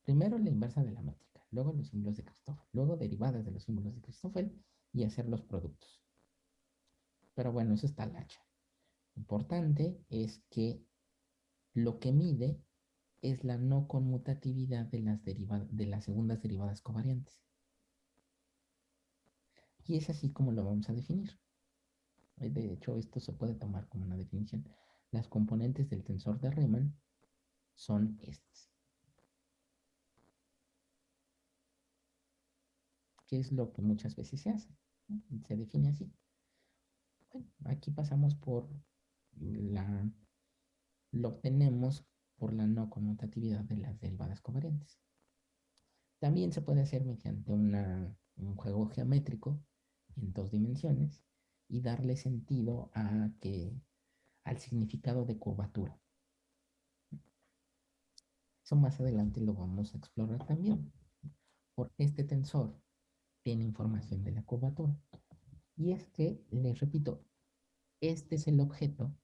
Primero la inversa de la métrica, luego los símbolos de Christoffel, luego derivadas de los símbolos de Christoffel y hacer los productos. Pero bueno, eso está hacha. Importante es que lo que mide es la no conmutatividad de las, de las segundas derivadas covariantes. Y es así como lo vamos a definir. De hecho, esto se puede tomar como una definición. Las componentes del tensor de Riemann son estas. ¿Qué es lo que muchas veces se hace? Se define así aquí pasamos por la, lo obtenemos por la no conmutatividad de las derivadas covariantes. También se puede hacer mediante un juego geométrico en dos dimensiones y darle sentido a que, al significado de curvatura. Eso más adelante lo vamos a explorar también, porque este tensor tiene información de la curvatura. Y es que, les repito, este es el objeto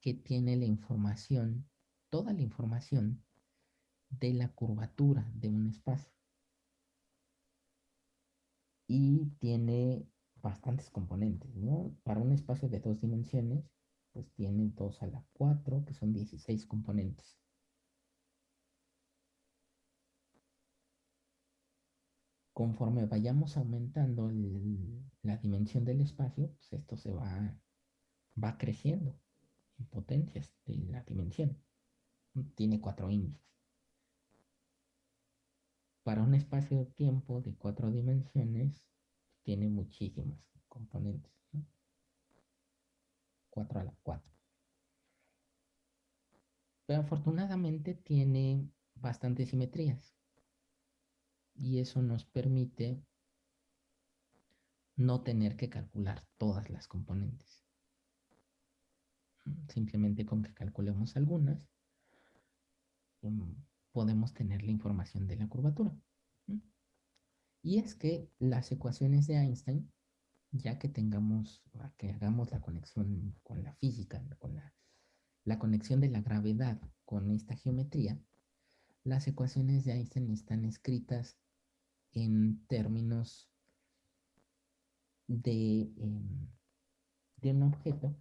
que tiene la información, toda la información de la curvatura de un espacio. Y tiene bastantes componentes, ¿no? Para un espacio de dos dimensiones, pues tiene 2 a la 4, que son 16 componentes. Conforme vayamos aumentando la dimensión del espacio, pues esto se va, va creciendo. potencias de la dimensión. Tiene cuatro índices. Para un espacio-tiempo de cuatro dimensiones, tiene muchísimas componentes. 4 a la 4. Pero afortunadamente tiene bastantes simetrías. Y eso nos permite no tener que calcular todas las componentes. Simplemente con que calculemos algunas, mm, podemos tener la información de la curvatura. Y es que las ecuaciones de Einstein ya que tengamos, que hagamos la conexión con la física, con la, conexión de la gravedad con esta geometría, las ecuaciones de Einstein están escritas en términos de, em, de un objeto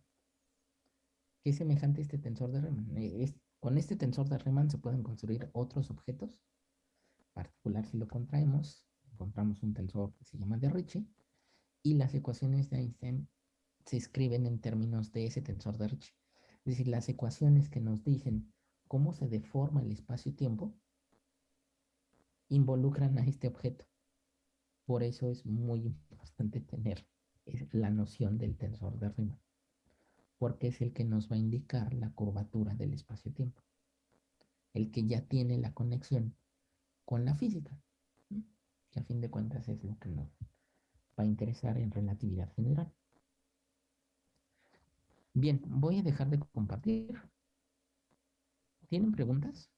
que es semejante a este tensor de Riemann. Eh, con este tensor de Riemann se pueden construir otros objetos. En particular, si lo contraemos, encontramos un tensor que se llama de Ricci, y las ecuaciones de Einstein se escriben en términos de ese tensor de Ricci. Es decir, las ecuaciones que nos dicen cómo se deforma el espacio-tiempo involucran a este objeto. Por eso es muy importante tener la noción del tensor de Riemann, porque es el que nos va a indicar la curvatura del espacio-tiempo, el que ya tiene la conexión con la física, que a fin de cuentas es lo que nos va a interesar en relatividad general. Bien, voy a dejar de compartir. ¿Tienen preguntas?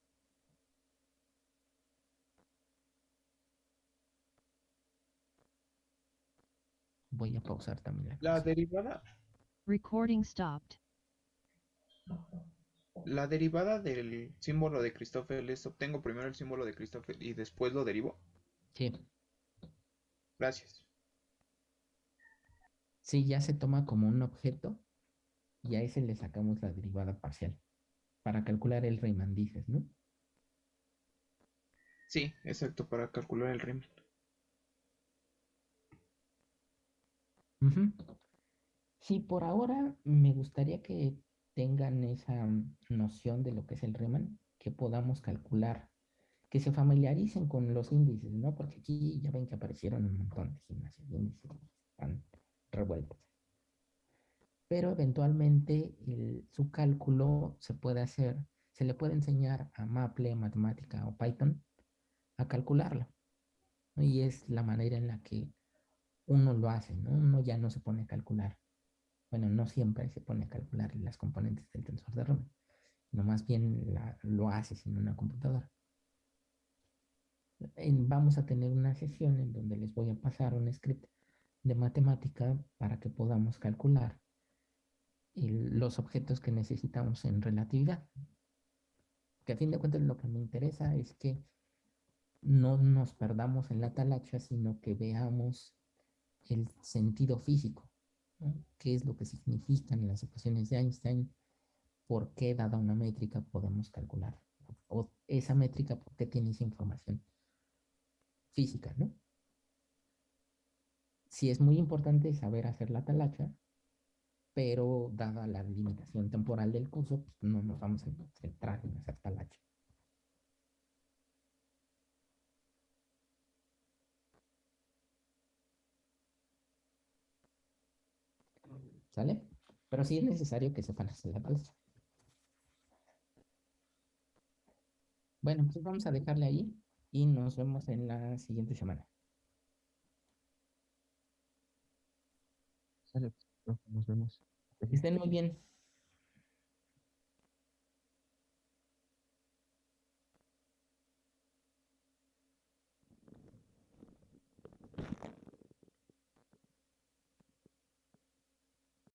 Voy a pausar también la, la derivada. Recording stopped. La derivada del símbolo de Christoffel es obtengo primero el símbolo de Christoffel y después lo derivo. Sí. Gracias. Sí, ya se toma como un objeto y a ese le sacamos la derivada parcial para calcular el Riemann, dices, ¿no? Sí, exacto, para calcular el Riemann. Sí, por ahora me gustaría que tengan esa noción de lo que es el Riemann, que podamos calcular, que se familiaricen con los índices, ¿no? Porque aquí ya ven que aparecieron un montón de gimnasios de índices revueltas. Pero eventualmente su cálculo se puede hacer, se le puede enseñar a Maple, Matemática o Python a calcularlo. Y es la manera en la que uno lo hace, ¿no? Uno ya no se pone a calcular. Bueno, no siempre se pone a calcular las componentes del tensor de Riemann, no más bien lo hace en una computadora. vamos a tener una sesión en donde les voy a pasar un script de matemática para que podamos calcular los objetos que necesitamos en relatividad. Que a fin de cuentas lo que me interesa es que no nos perdamos en la talacha, sino que veamos el sentido físico, qué es lo que significan las ecuaciones de Einstein, por qué dada una métrica podemos calcular, o esa métrica, por qué tiene esa información física, ¿no? sí es muy importante saber hacer la talacha, pero dada la limitación temporal del curso, pues, no nos vamos a centrar en hacer talacha. ¿Sale? Pero sí es necesario que sepan hacer la talacha. Bueno, pues vamos a dejarle ahí y nos vemos en la siguiente semana. Sale, nos vemos. Que estén muy bien.